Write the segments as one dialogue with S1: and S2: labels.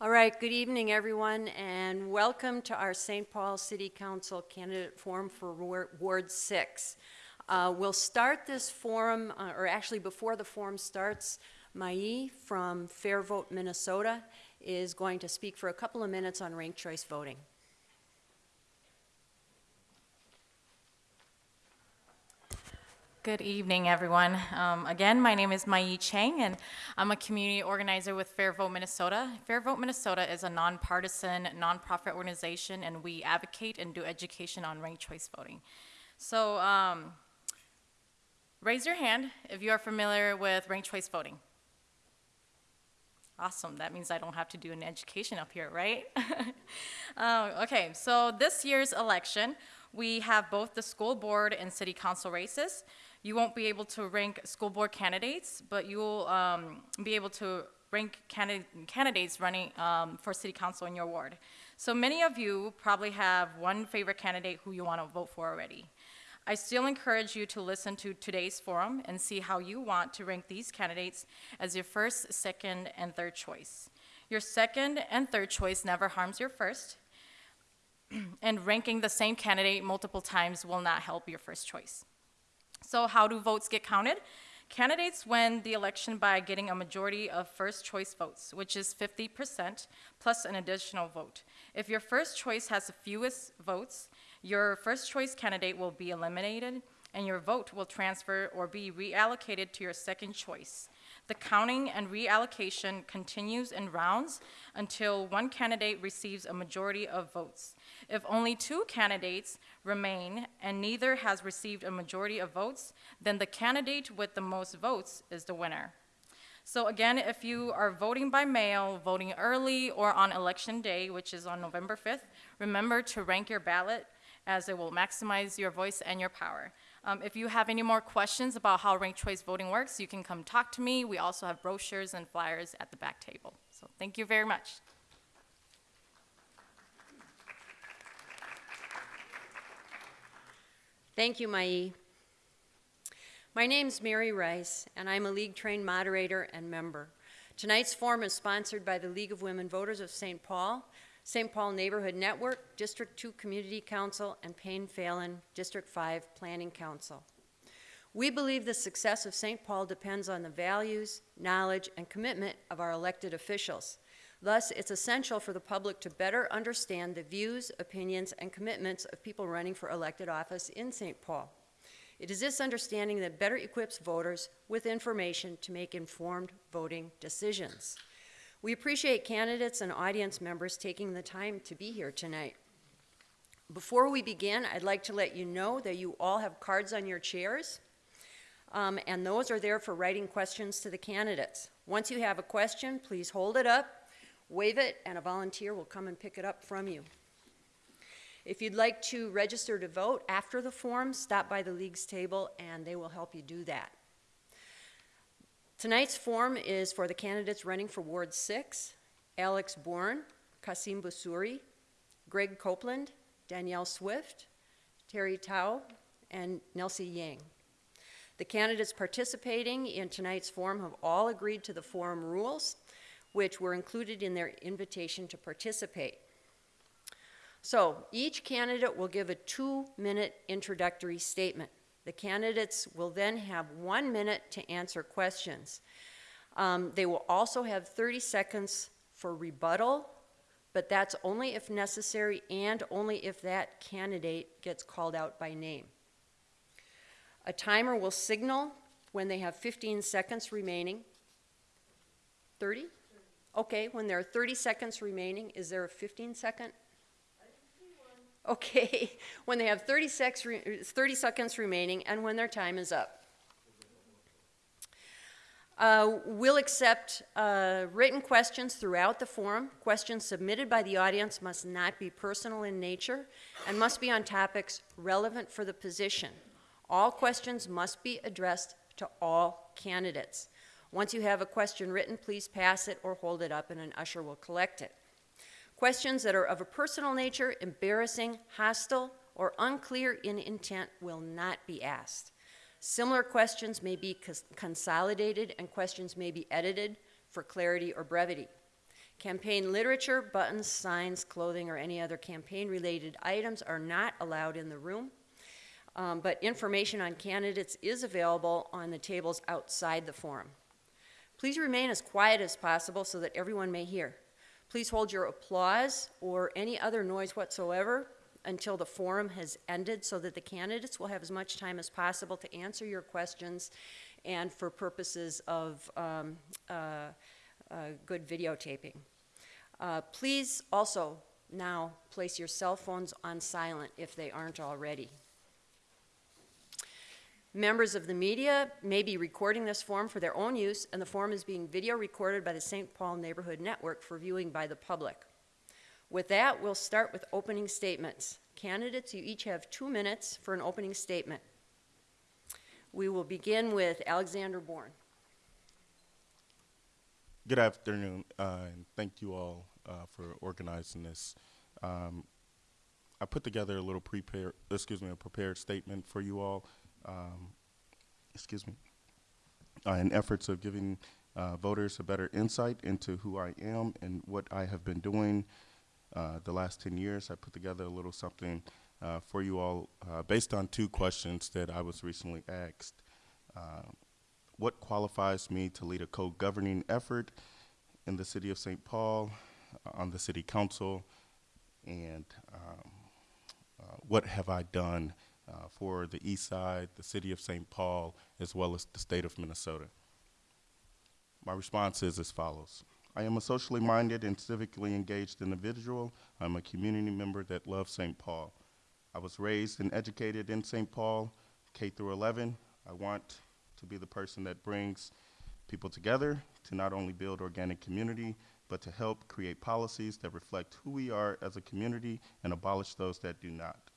S1: All right, good evening, everyone, and welcome to our St. Paul City Council candidate forum for Ward, Ward 6. Uh, we'll start this forum, uh, or actually before the forum starts, Mai from Fair Vote, Minnesota is going to speak for a couple of minutes on ranked choice voting.
S2: Good evening, everyone. Um, again, my name is Mai Chang, and I'm a community organizer with Fair Vote Minnesota. Fair Vote Minnesota is a nonpartisan, nonprofit organization, and we advocate and do education on ranked choice voting. So, um, raise your hand if you are familiar with ranked choice voting. Awesome, that means I don't have to do an education up here, right? um, okay, so this year's election, we have both the school board and city council races. You won't be able to rank school board candidates, but you will um, be able to rank candid candidates running um, for city council in your ward. So many of you probably have one favorite candidate who you want to vote for already. I still encourage you to listen to today's forum and see how you want to rank these candidates as your first, second, and third choice. Your second and third choice never harms your first, and ranking the same candidate multiple times will not help your first choice. So how do votes get counted? Candidates win the election by getting a majority of first choice votes, which is 50% plus an additional vote. If your first choice has the fewest votes, your first choice candidate will be eliminated and your vote will transfer or be reallocated to your second choice. The counting and reallocation continues in rounds until one candidate receives a majority of votes. If only two candidates remain and neither has received a majority of votes, then the candidate with the most votes is the winner. So again, if you are voting by mail, voting early, or on election day, which is on November 5th, remember to rank your ballot as it will maximize your voice and your power. Um, if you have any more questions about how ranked choice voting works, you can come talk to me. We also have brochures and flyers at the back table. So thank you very much.
S1: Thank you, Mai. My name's Mary Rice, and I'm a league-trained moderator and member. Tonight's forum is sponsored by the League of Women Voters of St. Paul, St. Paul Neighborhood Network, District 2 Community Council, and Payne Phalen District 5 Planning Council. We believe the success of St. Paul depends on the values, knowledge, and commitment of our elected officials. Thus, it's essential for the public to better understand the views, opinions, and commitments of people running for elected office in St. Paul. It is this understanding that better equips voters with information to make informed voting decisions. We appreciate candidates and audience members taking the time to be here tonight. Before we begin, I'd like to let you know that you all have cards on your chairs, um, and those are there for writing questions to the candidates. Once you have a question, please hold it up, wave it, and a volunteer will come and pick it up from you. If you'd like to register to vote after the forum, stop by the League's table and they will help you do that. Tonight's forum is for the candidates running for Ward 6, Alex Bourne, Kassim Busuri, Greg Copeland, Danielle Swift, Terri Thao, and Nelsie Yang. The candidates participating in tonight's forum have all agreed to the forum rules, which were included in their invitation to participate. So each candidate will give a two-minute introductory statement. The candidates will then have one minute to answer questions. Um, they will also have 30 seconds for rebuttal, but that's only if necessary and only if that candidate gets called out by name. A timer will signal when they have 15 seconds remaining. 30? Okay, when there are 30 seconds remaining, is there a 15 second Okay, when they have 30, 30 seconds remaining and when their time is up. Uh, we'll accept uh, written questions throughout the forum. Questions submitted by the audience must not be personal in nature and must be on topics relevant for the position. All questions must be addressed to all candidates. Once you have a question written, please pass it or hold it up and an usher will collect it. Questions that are of a personal nature, embarrassing, hostile, or unclear in intent will not be asked. Similar questions may be consolidated and questions may be edited for clarity or brevity. Campaign literature, buttons, signs, clothing, or any other campaign-related items are not allowed in the room. Um, But information on candidates is available on the tables outside the forum. Please remain as quiet as possible so that everyone may hear. Please hold your applause or any other noise whatsoever until the forum has ended so that the candidates will have as much time as possible to answer your questions and for purposes of um, uh, uh, good videotaping. Uh, Please also now place your cell phones on silent if they aren't already. Members of the media may be recording this form for their own use, and the form is being video recorded by the St. Paul Neighborhood Network for viewing by the public. With that, we'll start with opening statements. Candidates, you each have two minutes for an opening statement. We will begin with Alexander Bourne.
S3: Good afternoon, uh, and thank you all uh, for organizing this. Um, I put together a little prepared, excuse me, a prepared statement for you all. Um, excuse me, uh, in efforts of giving uh, voters a better insight into who I am and what I have been doing uh, the last 10 years. I put together a little something uh, for you all uh, based on two questions that I was recently asked. Uh, what qualifies me to lead a co-governing effort in the city of St. Paul, on the city council, and um, what have I done uh, for the east side, the city of St. Paul, as well as the state of Minnesota? My response is as follows. I am a socially minded and civically engaged individual. I'm a community member that loves St. Paul. I was raised and educated in St. Paul, K through 11. I want to be the person that brings people together to not only build organic community, but to help create policies that reflect who we are as a community and abolish those that do not.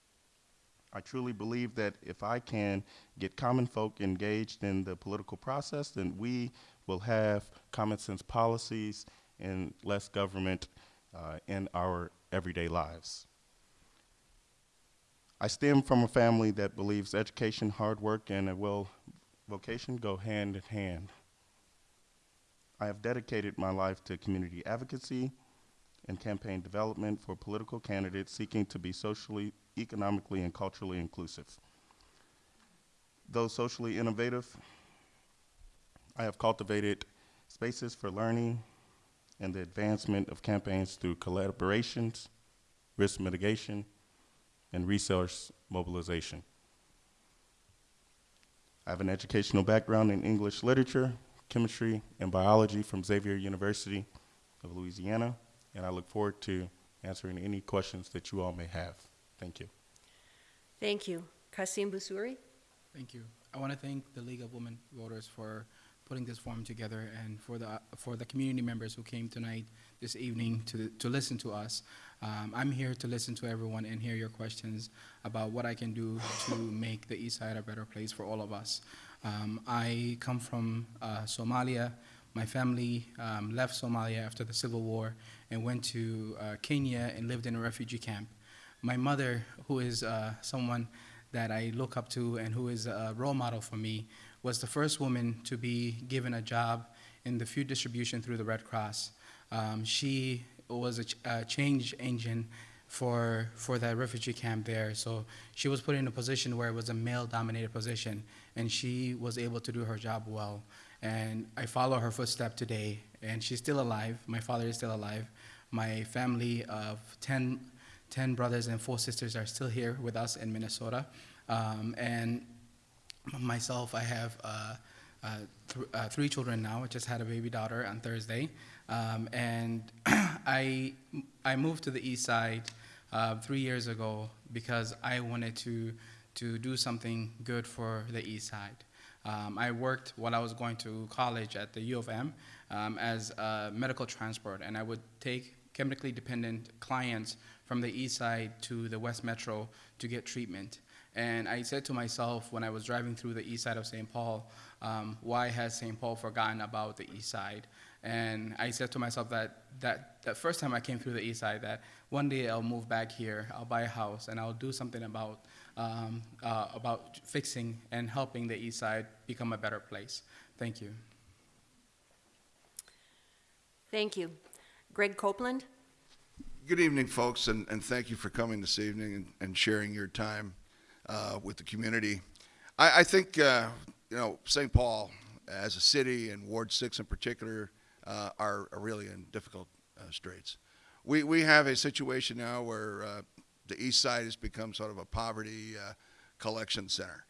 S3: I truly believe that if I can get common folk engaged in the political process, then we will have common sense policies and less government uh, in our everyday lives. I stem from a family that believes education, hard work, and a well vocation go hand in hand. I have dedicated my life to community advocacy and campaign development for political candidates seeking to be socially, economically, and culturally inclusive. Though socially innovative, I have cultivated spaces for learning and the advancement of campaigns through collaborations, risk mitigation, and resource mobilization. I have an educational background in English literature, chemistry, and biology from Xavier University of Louisiana, and I look forward to answering any questions that you all may have. Thank you.
S1: Thank you. Kassim Busuri?
S4: Thank you. I want to thank the League of Women Voters for putting this forum together and for the for the community members who came tonight this evening to to listen to us. Um, I'm here to listen to everyone and hear your questions about what I can do to make the East Side a better place for all of us. Um, I come from uh, Somalia. My family um, left Somalia after the civil war and went to uh, Kenya and lived in a refugee camp. My mother, who is uh, someone that I look up to and who is a role model for me, was the first woman to be given a job in the food distribution through the Red Cross. Um, she was a, ch- a change engine for for that refugee camp there. So she was put in a position where it was a male-dominated position, and she was able to do her job well. And I follow her footstep today, and she's still alive. My father is still alive. My family of 10, 10 brothers and four sisters are still here with us in Minnesota. Um, and myself, I have uh, uh, th- uh, three children now. I just had a baby daughter on Thursday. Um, and I, I moved to the east side uh, three years ago because I wanted to, to do something good for the east side. Um, I worked while I was going to college at the U of M um, as a medical transport, and I would take chemically dependent clients from the east side to the west metro to get treatment. And I said to myself when I was driving through the east side of St. Paul, um, why has St. Paul forgotten about the east side? And I said to myself that, that that first time I came through the east side, that one day I'll move back here, I'll buy a house, and I'll do something about, um, uh, about fixing and helping the east side become a better place. Thank you.
S1: Thank you. Greg Copeland?
S5: Good evening, folks, and, and thank you for coming this evening and, and sharing your time uh, with the community. I, I think, uh, you know, St. Paul as a city and Ward 6 in particular uh, are, are really in difficult uh, straits. We, we have a situation now where uh, the east side has become sort of a poverty uh, collection center.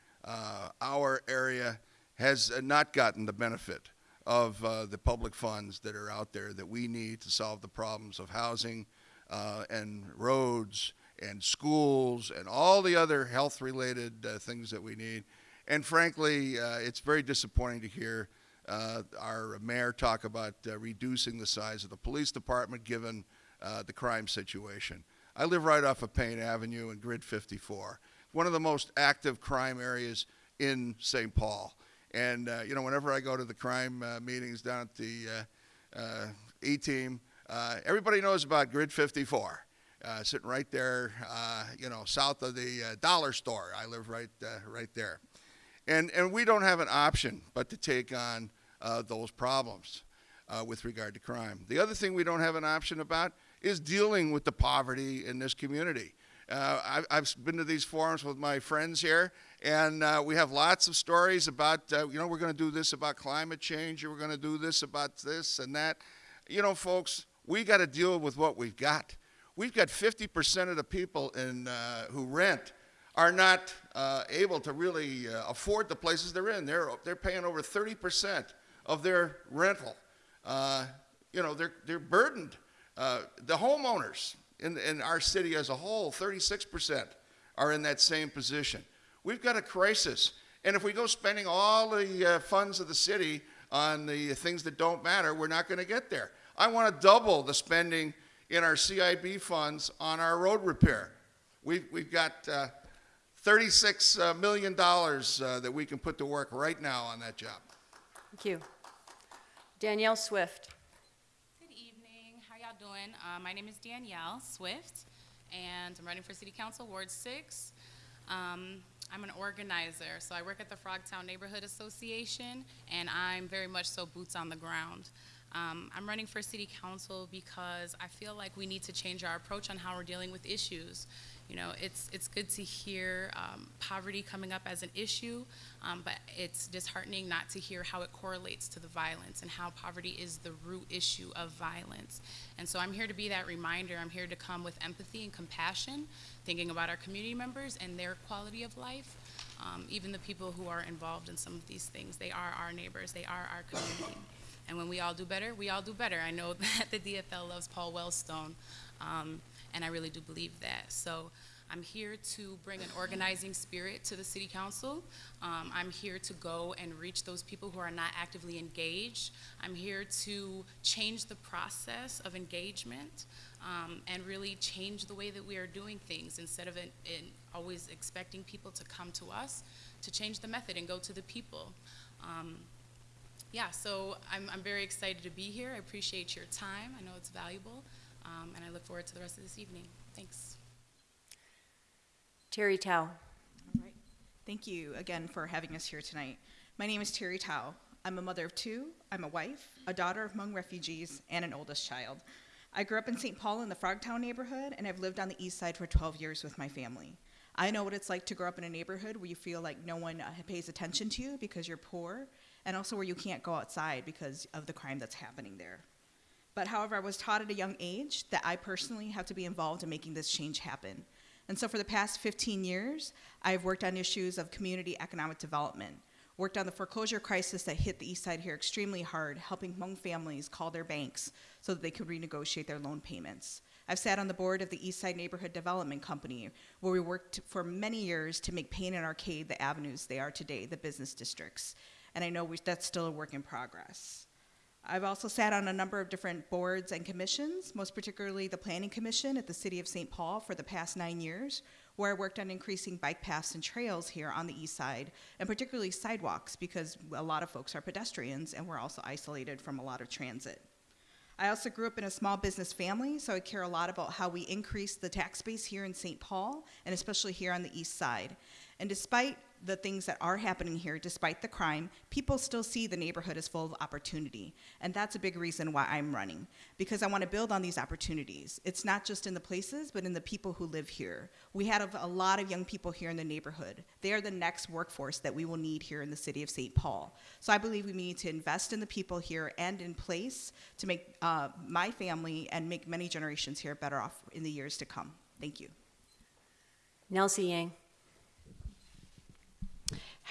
S5: Our area has not gotten the benefit of uh, the public funds that are out there that we need to solve the problems of housing uh, and roads and schools and all the other health related uh, things that we need. And frankly, uh, it's very disappointing to hear uh, our mayor talk about uh, reducing the size of the police department given uh, the crime situation. I live right off of Payne Avenue in Grid 54, one of the most active crime areas in St. Paul. And, you know, whenever I go to the crime meetings down at the uh, uh, everybody knows about Grid 54, uh, sitting right there, uh, you know, south of the uh, dollar store. I live right, uh, right there. And, and we don't have an option but to take on uh, those problems with regard to crime. The other thing we don't have an option about is dealing with the poverty in this community. I've, I've been to these forums with my friends here, and we have lots of stories about, you know, we're going to do this about climate change, we're going to do this about this and that. You know, folks, we got to deal with what we've got. We've got 50% of the people in, uh, who rent are not uh, able to really uh, afford the places they're in. They're, they're paying over 30% of their rental. Uh, you know, they're, they're burdened. Uh, the homeowners in, in our city as a whole, 36% are in that same position. We've got a crisis. And if we go spending all the uh, funds of the city on the things that don't matter, we're not going to get there. I want to double the spending in our CIB funds on our road repair. We've, we've got uh, $36 uh, uh, that we can put to work right now on that job.
S1: Thank you. Danielle Swift?
S6: Good evening. How y'all doing? Uh, my name is Danielle Swift, and I'm running for City Council Ward 6. Um, I'm an organizer, so I work at the Frogtown Neighborhood Association, and I'm very much so boots on the ground. Um, I'm running for City Council because I feel like we need to change our approach on how we're dealing with issues. You know, it's, it's good to hear um, poverty coming up as an issue, um, but it's disheartening not to hear how it correlates to the violence and how poverty is the root issue of violence. And so I'm here to be that reminder. I'm here to come with empathy and compassion, thinking about our community members and their quality of life. Um, even the people who are involved in some of these things, they are our neighbors, they are our community. When we all do better, we all do better. I know that the DFL loves Paul Wellstone, um, and I really do believe that. So I'm here to bring an organizing spirit to the City Council. Um, I'm here to go and reach those people who are not actively engaged. I'm here to change the process of engagement um, and really change the way that we are doing things instead of always expecting people to come to us, to change the method and go to the people. Um, yeah, so I'm, I'm very excited to be here. I appreciate your time. I know it's valuable, um, and I look forward to the rest of this evening. Thanks.
S1: Terri Thao?
S7: All right. Thank you again for having us here tonight. My name is Terri Thao. I'm a mother of two. I'm a wife, a daughter of Hmong refugees, and an oldest child. I grew up in St. Paul in the Frogtown neighborhood, and I've lived on the east side for 12 years with my family. I know what it's like to grow up in a neighborhood where you feel like no one uh, pays attention to you because you're poor, and also where you can't go outside because of the crime that's happening there. But however, I was taught at a young age that I personally have to be involved in making this change happen. And so for the past 15 years, I've worked on issues of community economic development, worked on the foreclosure crisis that hit the east side here extremely hard, helping Hmong families call their banks so that they could renegotiate their loan payments. I've sat on the board of the East Side Neighborhood Development Company, where we worked for many years to make Payne and Arcade the avenues they are today, the business districts. And I know we, that's still a work in progress. I've also sat on a number of different boards and commissions, most particularly the Planning Commission at the City of St. Paul for the past nine years, where I worked on increasing bike paths and trails here on the east side, and particularly sidewalks, because a lot of folks are pedestrians and we're also isolated from a lot of transit. I also grew up in a small business family, so I care a lot about how we increase the tax base here in St. Paul, and especially here on the east side. And despite the things that are happening here, despite the crime, people still see the neighborhood as full of opportunity. And that's a big reason why I'm running, because I want to build on these opportunities. It's not just in the places, but in the people who live here. We have a lot of young people here in the neighborhood. They are the next workforce that we will need here in the city of St. Paul. So I believe we need to invest in the people here and in place to make uh, my family and make many generations here better off in the years to come. Thank you.
S1: Nelsie Yang.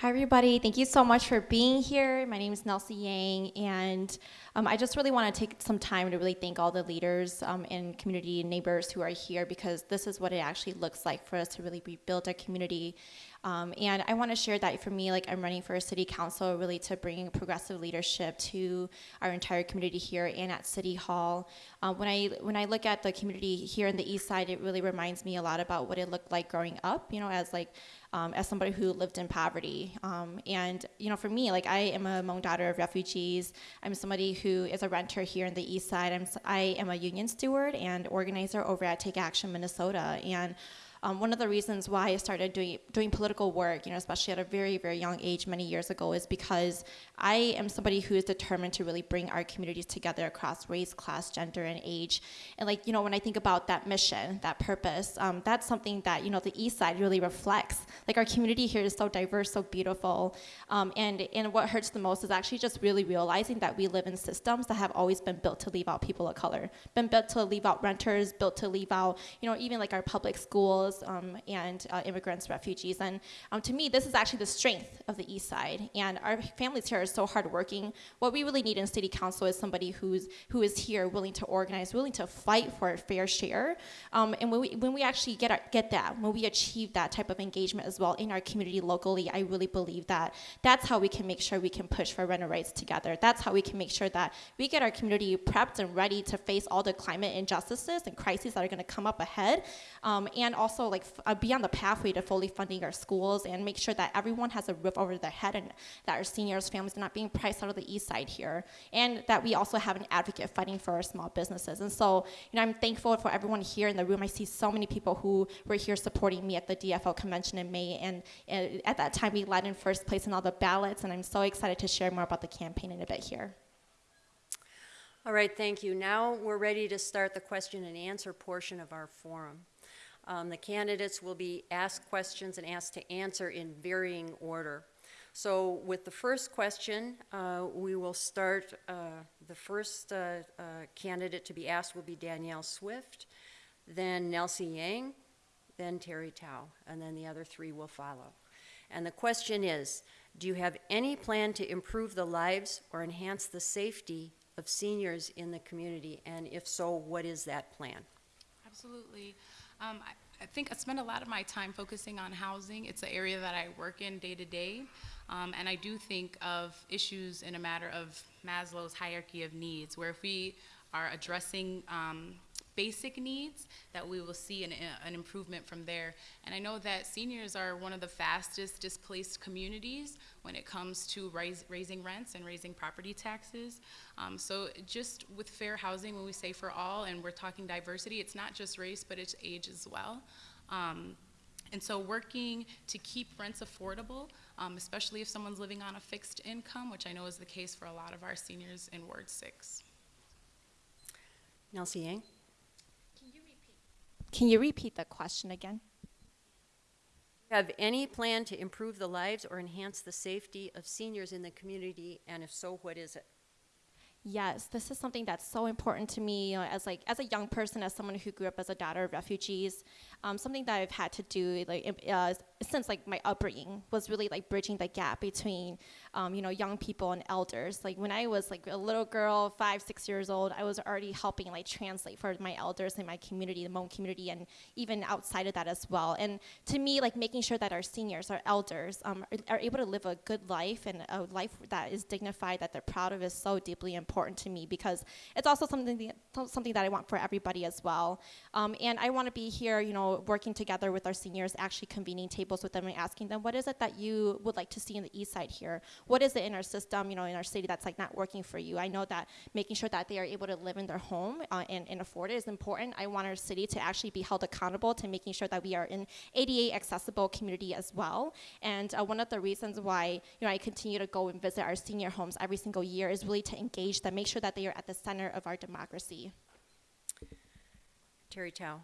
S8: Hi, everybody. Thank you so much for being here. My name is Nelsie Yang, and um, I just really want to take some time to really thank all the leaders um, and community neighbors who are here because this is what it actually looks like for us to really rebuild our community. Um, and I want to share that for me, like I'm running for a city council, really to bring progressive leadership to our entire community here and at City Hall. Um, when I when I look at the community here in the East Side, it really reminds me a lot about what it looked like growing up. You know, as like um, as somebody who lived in poverty. Um, and, you know, for me, like I am a Hmong daughter of refugees. I'm somebody who is a renter here in the East Side. I'm, I am a union steward and organizer over at Take Action Minnesota. And um, one of the reasons why I started doing doing political work, you know, especially at a very very young age many years ago, is because I am somebody who is determined to really bring our communities together across race, class, gender, and age. And like you know, when I think about that mission, that purpose, um, that's something that you know the East Side really reflects. Like our community here is so diverse, so beautiful, um, and and what hurts the most is actually just really realizing that we live in systems that have always been built to leave out people of color, been built to leave out renters, built to leave out you know even like our public schools um, and uh, immigrants, refugees. And um, to me, this is actually the strength of the East Side. And our families here are so hardworking. What we really need in City Council is somebody who's who is here, willing to organize, willing to fight for a fair share. Um, and when we when we actually get our, get that, when we achieve that type of engagement as well in our community locally, I really believe that that's how we can make sure we can push for renter rights together. That's how we can make sure that we get our community prepped and ready to face all the climate injustices and crises that are going to come up ahead, um, and also like f- uh, be on the pathway to fully funding our schools and make sure that everyone has a roof over their head and that our seniors' families are not being priced out of the east side here, and that we also have an advocate fighting for our small businesses. And so, you know, I'm thankful for everyone here in the room. I see so many people who were here supporting me at the DFL convention in May, and, and at that time we led in first place in all the ballots, and I'm so excited to share more about the campaign in a bit here.
S1: All right, thank you. Now we're ready to start the question and answer portion of our forum. Um, the candidates will be asked questions and asked to answer in varying order. So with the first question, uh, we will start, uh, the first uh, uh, candidate to be asked will be Danielle Swift, then Nelsie Yang, then Terri Thao, and then the other three will follow. And the question is, do you have any plan to improve the lives or enhance the safety of seniors in the community? And if so, what is that plan?
S6: Absolutely. Um, I, think I spend a lot of my time focusing on housing. It's an area that I work in day to day. Um, and I do think of issues in a matter of Maslow's hierarchy of needs, where if we are addressing um, basic needs, that we will see an, an improvement from there. And I know that seniors are one of the fastest displaced communities when it comes to raising rents and raising property taxes. Um, so just with fair housing, when we say for all, and we're talking diversity, it's not just race, but it's age as well. Um, and so working to keep rents affordable, um, especially if someone's living on a fixed income, which I know is the case for a lot of our seniors in Ward 6.
S1: Nelsie Yang?
S8: Can you repeat the question again?
S1: Have any plan to improve the lives or enhance the safety of seniors in the community? And if so, what is it?
S8: Yes, this is something that's so important to me you know, as like as a young person, as someone who grew up as a daughter of refugees. Um, something that I've had to do like uh, since like my upbringing was really like bridging the gap between um, you know young people and elders. Like when I was like a little girl, five six years old, I was already helping like translate for my elders in my community, the Hmong community, and even outside of that as well. And to me, like making sure that our seniors, our elders, um, are, are able to live a good life and a life that is dignified, that they're proud of, is so deeply important to me because it's also something that, something that I want for everybody as well. Um, and I want to be here, you know, working together with our seniors, actually convening tables with them and asking them, what is it that you would like to see in the East Side here? what is it in our system, you know, in our city that's like not working for you. I know that making sure that they are able to live in their home uh, and, and afford it is important. I want our city to actually be held accountable to making sure that we are an ADA accessible community as well. And uh, one of the reasons why you know I continue to go and visit our senior homes every single year is really to engage them, make sure that they are at the center of our democracy.
S1: Terri Thao.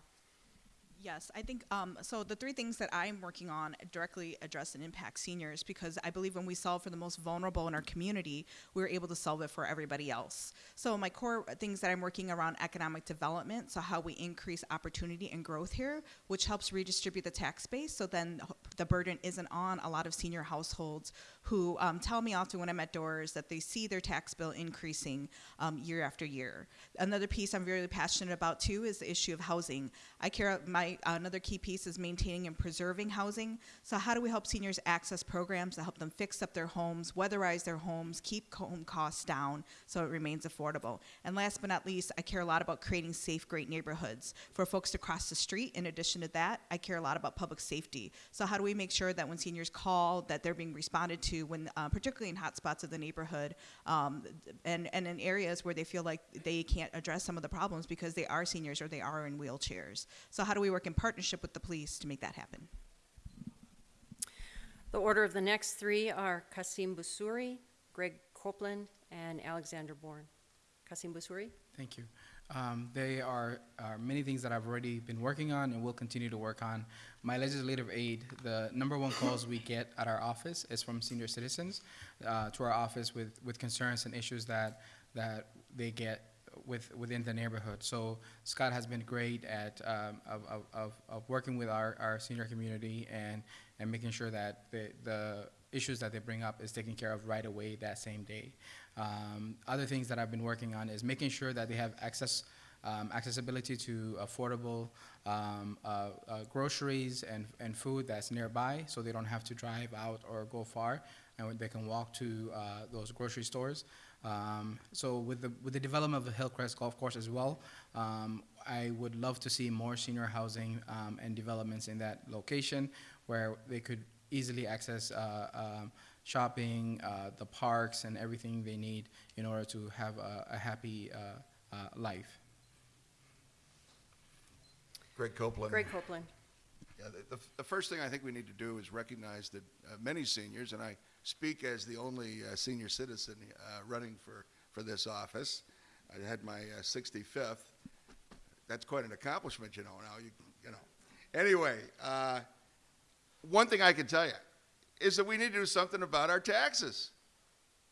S7: Yes, I think um, so. The three things that I'm working on directly address and impact seniors because I believe when we solve for the most vulnerable in our community, we're able to solve it for everybody else. So, my core things that I'm working around economic development, so how we increase opportunity and growth here, which helps redistribute the tax base, so then the burden isn't on a lot of senior households who um, tell me often when I'm at doors that they see their tax bill increasing um, year after year. Another piece I'm very passionate about too is the issue of housing. I care my another key piece is maintaining and preserving housing. So how do we help seniors access programs that help them fix up their homes, weatherize their homes, keep home costs down so it remains affordable. And last but not least, I care a lot about creating safe, great neighborhoods for folks to cross the street. In addition to that, I care a lot about public safety. So how do we make sure that when seniors call, that they're being responded to when, uh, particularly in hot spots of the neighborhood, um, and and in areas where they feel like they can't address some of the problems because they are seniors or they are in wheelchairs. So how do we work in partnership with the police to make that happen?
S1: The order of the next three are Kassim Busuri, Greg Copeland, and Alexander Bourne. Kassim Busuri?
S4: Thank you. Um, they are, are many things that I've already been working on and will continue to work on. My legislative aide, the number one calls we get at our office is from senior citizens uh, to our office with, with concerns and issues that, that they get with, within the neighborhood. So Scott has been great at um, of, of, of, working with our, our senior community and, and making sure that the, the issues that they bring up is taken care of right away that same day. Um, other things that I've been working on is making sure that they have access, um, accessibility to affordable um, uh, uh, groceries and, and food that's nearby so they don't have to drive out or go far and they can walk to uh, those grocery stores. Um, so with the, with the development of the Hillcrest Golf Course as well, um, I would love to see more senior housing um, and developments in that location where they could easily access uh, shopping, uh, the parks, and everything they need in order to have a, a happy uh, uh, life.
S5: Greg Copeland.
S1: Greg Copeland.
S5: Yeah, the, the, the first thing I think we need to do is recognize that uh, many seniors, and I speak as the only uh, senior citizen uh, running for, for this office. I had my uh, 65th. That's quite an accomplishment, you know. Now you, you know. Anyway, uh, one thing I can tell you is that we need to do something about our taxes.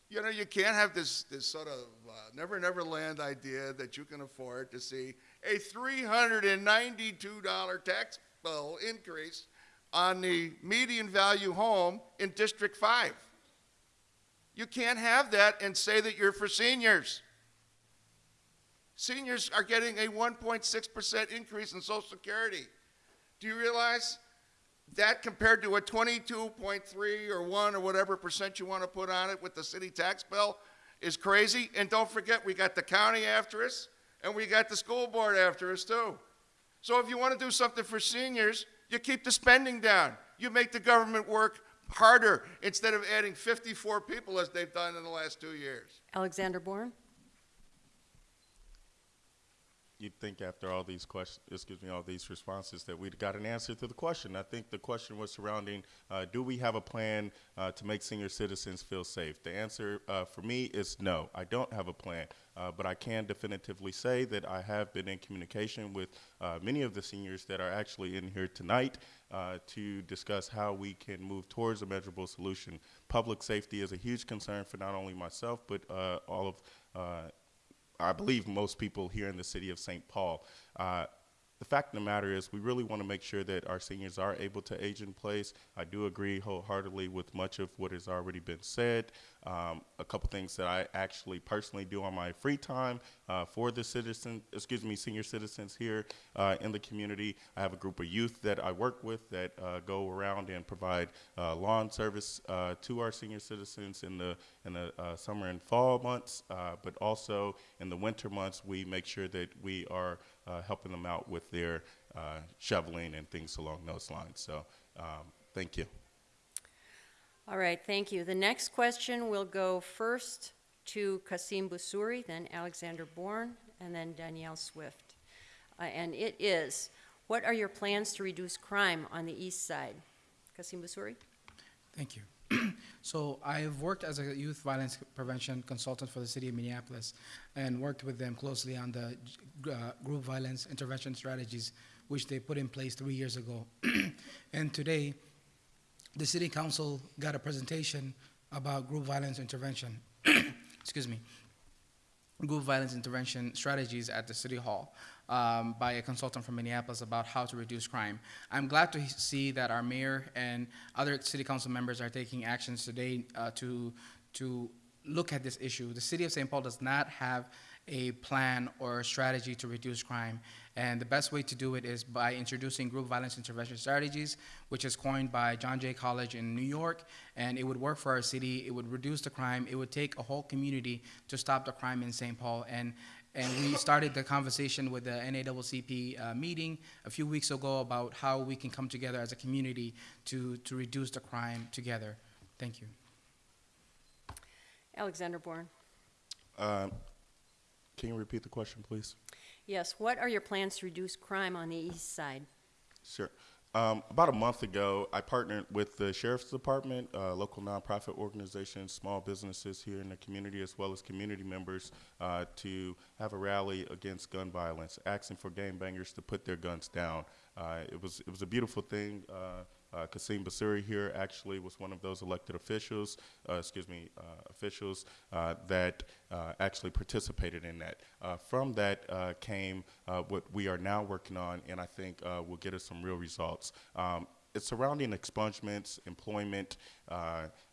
S5: You know, you can't have this, this sort of uh, never, never land idea that you can afford to see a $392 tax bill increase on the median value home in District 5. You can't have that and say that you're for seniors. Seniors are getting a 1.6% increase in Social Security. Do you realize that compared to a 22.3 or 1 or whatever percent you want to put on it with the city tax bill is crazy? And don't forget, we got the county after us and we got the school board after us too. So if you want to do something for seniors, you keep the spending down. You make the government work harder instead of adding 54 people as they've done in the last two years.
S1: Alexander Bourne?
S3: You'd think after all these questions, excuse me, all these responses that we'd got an answer to the question. I think the question was surrounding, uh, do we have a plan uh, to make senior citizens feel safe? The answer uh, for me is no, I don't have a plan. Uh, but I can definitively say that I have been in communication with uh, many of the seniors that are actually in here tonight uh, to discuss how we can move towards a measurable solution. Public safety is a huge concern for not only myself, but all of I believe most people here in the city of St. Paul. Uh, the fact of the matter is we really want to make sure that our seniors are able to age in place. I do agree wholeheartedly with much of what has already been said. Um, a couple things that I actually personally do on my free time uh, for the citizen, excuse me, senior citizens here uh, in the community. I have a group of youth that I work with that uh, go around and provide uh, lawn service uh, to our senior citizens in the in the uh, summer and fall months, but also in the winter months we make sure that we are helping them out with their shoveling and things along those lines. So, um, thank you.
S1: All right, thank you. The next question will go first to Kassim Busuri, then Alexander Bourne, and then Danielle Swift. Uh, And it is, what are your plans to reduce crime on the east side? Kassim Busuri?
S4: Thank you. so I've worked as a youth violence prevention consultant for the city of Minneapolis and worked with them closely on the uh, group violence intervention strategies which they put in place three years ago. and today, the city council got a presentation about group violence intervention. Excuse me. Group violence intervention strategies at the city hall um, by a consultant from Minneapolis about how to reduce crime. I'm glad to see that our mayor and other city council members are taking actions today uh, to to look at this issue. The city of St. Paul does not have a plan or strategy to reduce crime. And the best way to do it is by introducing group violence intervention strategies, which is coined by John Jay College in New York. And it would work for our city. It would reduce the crime. It would take a whole community to stop the crime in St. Paul. And and we started the conversation with the NAACP uh, meeting a few weeks ago about how we can come together as a community to, to reduce the crime together. Thank you.
S1: Alexander Bourne?
S3: Um, Can you repeat the question, please?
S1: Yes, what are your plans to reduce crime on the east side?
S3: Sure. Um, about a month ago, I partnered with the Sheriff's Department, uh, local nonprofit organizations, small businesses here in the community, as well as community members, uh, to have a rally against gun violence, asking for gangbangers to put their guns down. Uh, it was it was a beautiful thing. Uh, Kassim Busuri here actually was one of those elected officials, uh, excuse me, uh, officials uh, that uh, actually participated in that. From that came what we are now working on, and I think will get us some real results. Um, it's surrounding expungements, employment.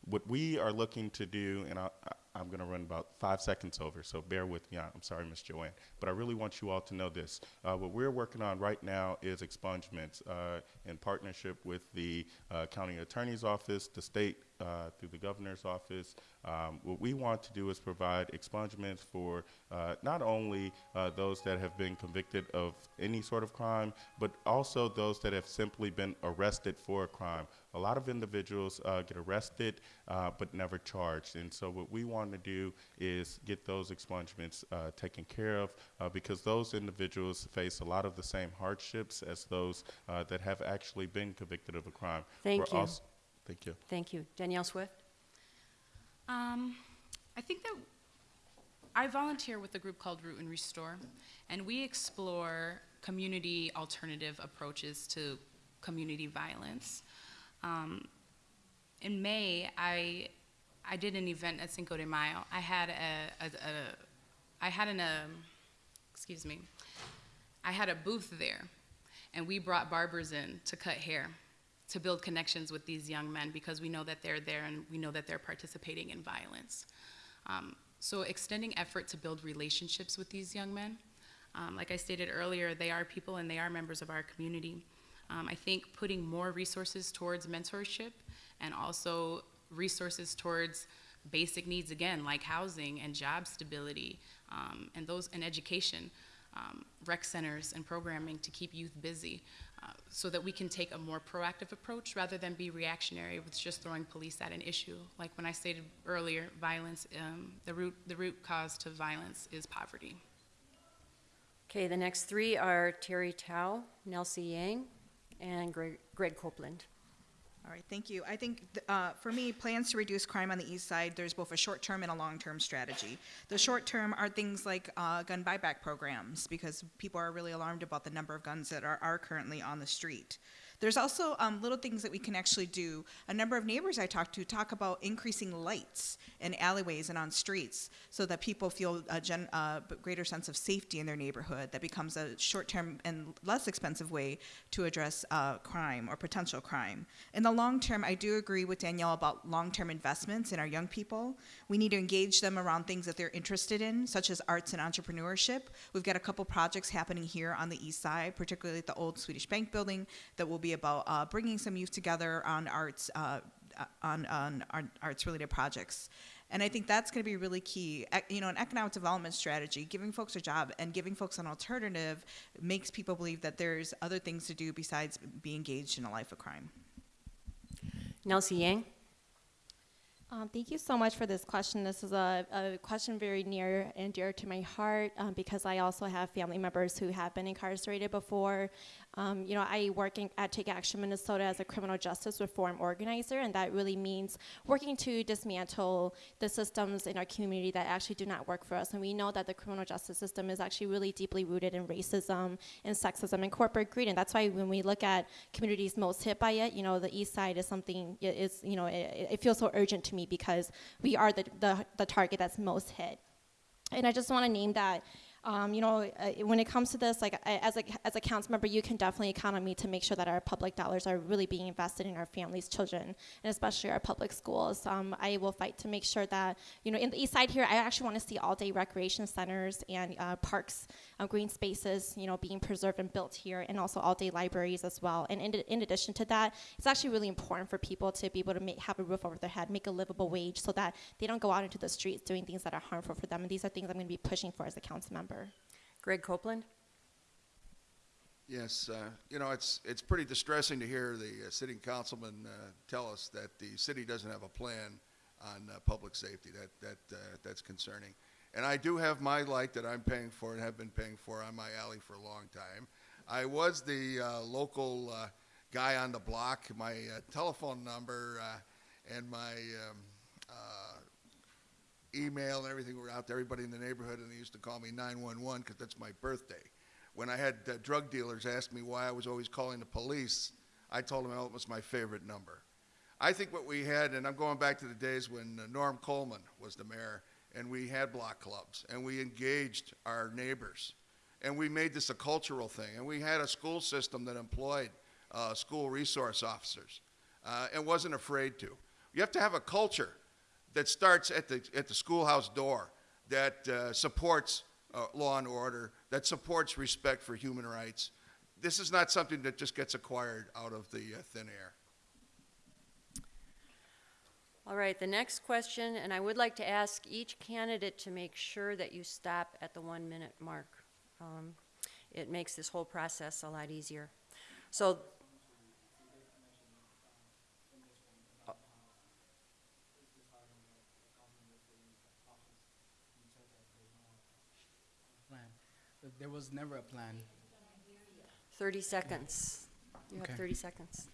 S3: What we are looking to do, and I- I'm going to run about five seconds over, so bear with me. I'm sorry, Ms. Joanne, but I really want you all to know this. Uh, what we're working on right now is expungements uh, in partnership with the uh, county attorney's office, the state uh, through the governor's office. Um, what we want to do is provide expungements for uh, not only uh, those that have been convicted of any sort of crime, but also those that have simply been arrested for a crime. A lot of individuals uh, get arrested uh, but never charged. And so, what we want to do is get those expungements uh, taken care of uh, because those individuals face a lot of the same hardships as those uh, that have actually been convicted of a crime.
S1: Thank
S3: We're
S1: you.
S3: als- thank you.
S1: Thank you. Danielle Swift?
S6: Um, I think that I volunteer with a group called Root and Restore, and we explore community alternative approaches to community violence. Um, in May, I I did an event at Cinco de Mayo. I had a, a, a I had an um, excuse me, I had a booth there, and we brought barbers in to cut hair to build connections with these young men because we know that they're there and we know that they're participating in violence. Um, so extending effort to build relationships with these young men. Um, like I stated earlier, they are people and they are members of our community. Um, I think putting more resources towards mentorship and also resources towards basic needs again, like housing and job stability, um, and those and education, um, rec centers and programming to keep youth busy, uh, so that we can take a more proactive approach rather than be reactionary with just throwing police at an issue. Like when I stated earlier, violence, um, the root the root cause to violence is poverty.
S1: Okay, the next three are Terri Thao, Nelsie Yang, and Greg Greg Copeland.
S7: All right, thank you. I think, th- uh, for me, plans to reduce crime on the east side, there's both a short-term and a long-term strategy. The short-term are things like uh, gun buyback programs, because people are really alarmed about the number of guns that are, are currently on the street. There's also um, little things that we can actually do. A number of neighbors I talked to talk about increasing lights in alleyways and on streets so that people feel a gen, uh, greater sense of safety in their neighborhood. That becomes a short-term and less expensive way to address uh, crime or potential crime. In the long term, I do agree with Danielle about long-term investments in our young people. We need to engage them around things that they're interested in, such as arts and entrepreneurship. We've got a couple projects happening here on the east side, particularly at the old Swedish Bank building, that will be about uh, bringing some youth together on arts, uh, uh, on, on, on arts-related projects. And I think that's going to be really key. Ec- You know, an economic development strategy, giving folks a job and giving folks an alternative makes people believe that there's other things to do besides be engaged in a life of crime.
S1: Nelsie Yang?
S8: Um, thank you so much for this question. This is a, a question very near and dear to my heart um, because I also have family members who have been incarcerated before. Um, you know, I work in, at Take Action Minnesota as a criminal justice reform organizer, and that really means working to dismantle the systems in our community that actually do not work for us. And we know that the criminal justice system is actually really deeply rooted in racism and sexism and corporate greed, and that's why when we look at communities most hit by it, you know, the East Side is something is you know it, it feels so urgent to me because we are the, the the target that's most hit. And I just want to name that, um, you know, uh, when it comes to this, like I, as a as a council member, you can definitely count on me to make sure that our public dollars are really being invested in our families, children, and especially our public schools. Um, I will fight to make sure that, you know, in the east side here, I actually want to see all day recreation centers and uh, parks, uh, green spaces, you know, being preserved and built here, and also all day libraries as well. And in, in addition to that, it's actually really important for people to be able to make, have a roof over their head, make a livable wage, so that they don't go out into the streets doing things that are harmful for them. And these are things I'm going to be pushing for as a council member.
S1: Greg Copeland?
S5: Yes, uh, you know, it's, it's pretty distressing to hear the uh, sitting councilman uh, tell us that the city doesn't have a plan on uh, public safety. That, that, uh, that's concerning. And I do have my light that I'm paying for and have been paying for on my alley for a long time. I was the uh, local guy on the block. My telephone number and my um, email and everything were out to everybody in the neighborhood, and they used to call me 911 because that's my birthday. When I had uh, drug dealers ask me why I was always calling the police, I told them oh, it was my favorite number. I think what we had, and I'm going back to the days when uh, Norm Coleman was the mayor, and we had block clubs, and we engaged our neighbors, and we made this a cultural thing, and we had a school system that employed uh, school resource officers uh, and wasn't afraid to. You have to have a culture that starts at the, at the schoolhouse door that uh, supports uh, law and order, that supports respect for human rights. This is not something that just gets acquired out of the uh, thin air.
S1: All right, the next question, and I would like to ask each candidate to make sure that you stop at the one-minute mark. Um, It makes this whole process a lot easier. So,
S4: There was never a plan.
S1: 30 seconds. You have
S4: Okay.
S1: 30 seconds.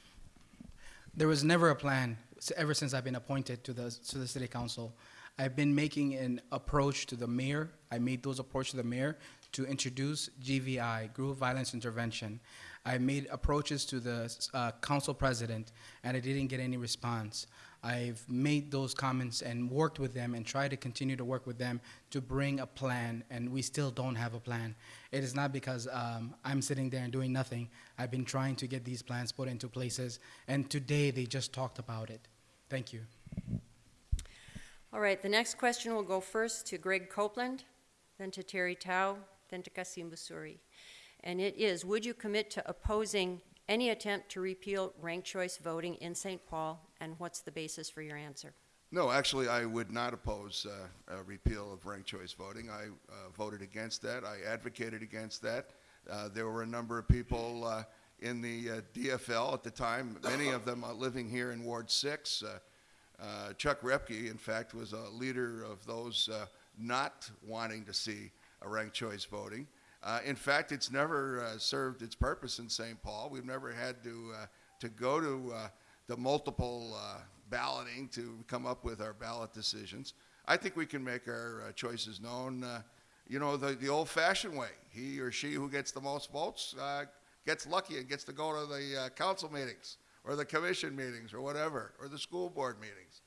S4: There was never a plan s- ever since I've been appointed to the to the city council. I've been making an approach to the mayor. I made those approach to the mayor to introduce GVI, Group Violence Intervention. I made approaches to the uh, council president, and I didn't get any response. I've made those comments and worked with them and tried to continue to work with them to bring a plan, and we still don't have a plan. It is not because um, I'm sitting there and doing nothing. I've been trying to get these plans put into places, and today they just talked about it. Thank you.
S1: All right, the next question will go first to Greg Copeland, then to Terri Thao, then to Kassim Busuri. And it is, would you commit to opposing any attempt to repeal ranked choice voting in St. Paul, and what's the basis for your answer?
S5: No, actually, I would not oppose uh, a repeal of ranked choice voting. I uh, voted against that. I advocated against that. Uh, there were a number of people uh, in the uh, DFL at the time, many of them living here in Ward 6. Uh, Chuck Repke, in fact, was a leader of those not wanting to see a ranked choice voting. Uh, in fact, it's never uh, served its purpose in St. Paul. We've never had to, uh, to go to uh, the multiple uh, balloting to come up with our ballot decisions. I think we can make our uh, choices known, you know, the, the old fashioned way. He or she who gets the most votes gets lucky and gets to go to the council meetings or the commission meetings or whatever, or the school board meetings.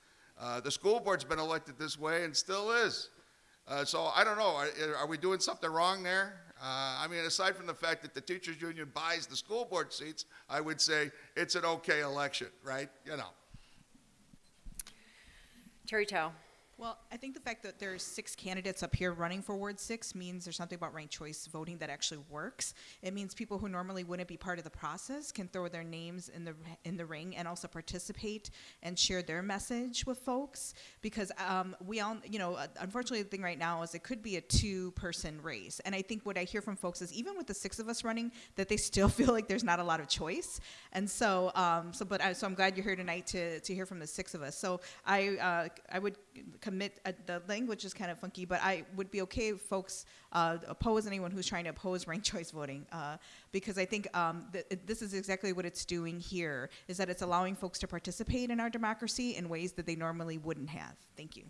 S5: The school board's been elected this way and still is. So I don't know. Are, are we doing something wrong there? Uh, I mean, aside from the fact that the teachers union buys the school board seats, I would say it's an okay election, right? You know.
S1: Terri Thao.
S7: Well, I think the fact that there's six candidates up here running for Ward Six means there's something about ranked choice voting that actually works. It means people who normally wouldn't be part of the process can throw their names in the in the ring and also participate and share their message with folks. Because um, we all, you know, uh, unfortunately, the thing right now is it could be a two-person race, and I think what I hear from folks is even with the six of us running, that they still feel like there's not a lot of choice. And so, um, so but I, so I'm glad you're here tonight to to hear from the six of us. So I uh, I would commit uh, the language is kind of funky, but I would be okay if folks uh, oppose anyone who's trying to oppose ranked choice voting uh, because I think um, th- this is exactly what it's doing here is that it's allowing folks to participate in our democracy in ways that they normally wouldn't have. Thank you.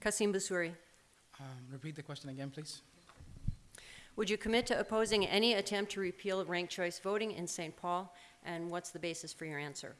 S1: Kassim Busuri.
S4: Um, repeat the question again, please.
S1: Would you commit to opposing any attempt to repeal ranked choice voting in St. Paul? And what's the basis for your answer?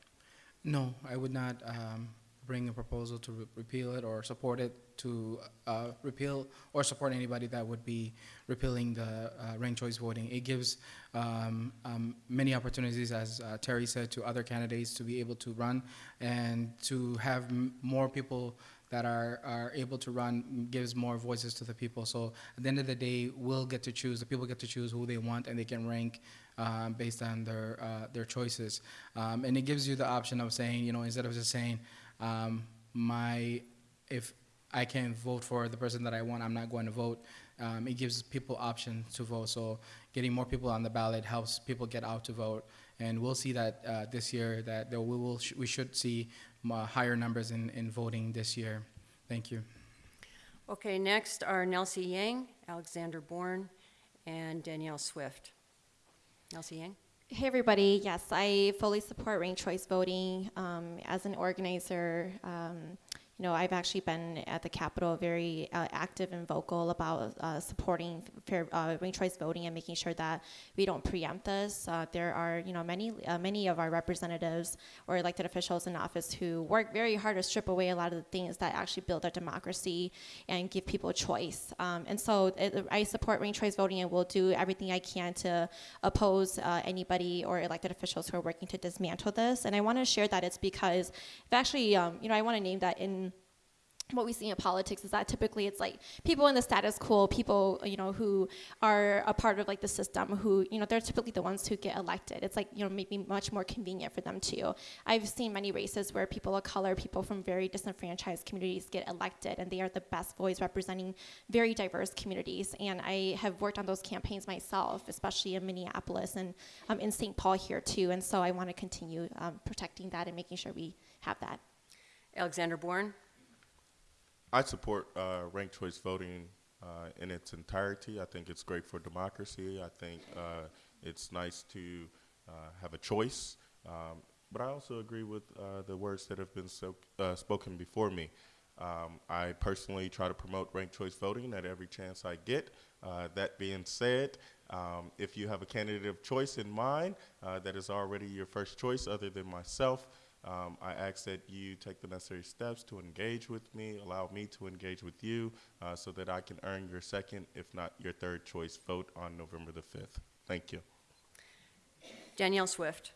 S4: No, I would not um, bring a proposal to re- repeal it or support it to uh, repeal or support anybody that would be repealing the uh, ranked choice voting. It gives um, um, many opportunities, as uh, Terri said, to other candidates to be able to run and to have more people that are, are able to run gives more voices to the people. So at the end of the day, we'll get to choose. The people get to choose who they want, and they can rank um, based on their uh, their choices. Um, and it gives you the option of saying, you know, instead of just saying, um, my if I can't vote for the person that I want, I'm not going to vote. Um, it gives people option to vote. So getting more people on the ballot helps people get out to vote. And we'll see that uh, this year that we will sh- we should see uh, higher numbers in, in voting this year. Thank you.
S1: Okay, next are Nelsie Yang, Alexander Bourne, and Danielle Swift. Nelsie Yang?
S8: Hey, everybody. Yes, I fully support ranked choice voting. Um, as an organizer, um, you know, I've actually been at the Capitol very uh, active and vocal about uh, supporting fair uh, ranked choice voting and making sure that we don't preempt this. Uh, there are, you know, many uh, many of our representatives or elected officials in office who work very hard to strip away a lot of the things that actually build our democracy and give people choice. Um, and so it, I support ranked choice voting and will do everything I can to oppose uh, anybody or elected officials who are working to dismantle this. And I want to share that it's because, actually, um, you know, I want to name that in what we see in politics is that typically it's like people in the status quo, people you know who are a part of like the system, who you know they're typically the ones who get elected. It's like you know maybe much more convenient for them too. I've seen many races where people of color, people from very disenfranchised communities get elected, and they are the best voice representing very diverse communities. And I have worked on those campaigns myself, especially in Minneapolis and um, in St. Paul here too. And so I want to continue um, protecting that and making sure we have that.
S1: Alexander Bourne?
S3: I support uh, ranked choice voting uh, in its entirety. I think it's great for democracy. I think uh, it's nice to uh, have a choice. Um, but I also agree with uh, the words that have been so, uh, spoken before me. Um, I personally try to promote ranked choice voting at every chance I get. That being said, um, if you have a candidate of choice in mind that is already your first choice other than myself, um, I ask that you take the necessary steps to engage with me, allow me to engage with you, uh, so that I can earn your second, if not your third choice vote on November the 5th. Thank you.
S1: Danielle Swift?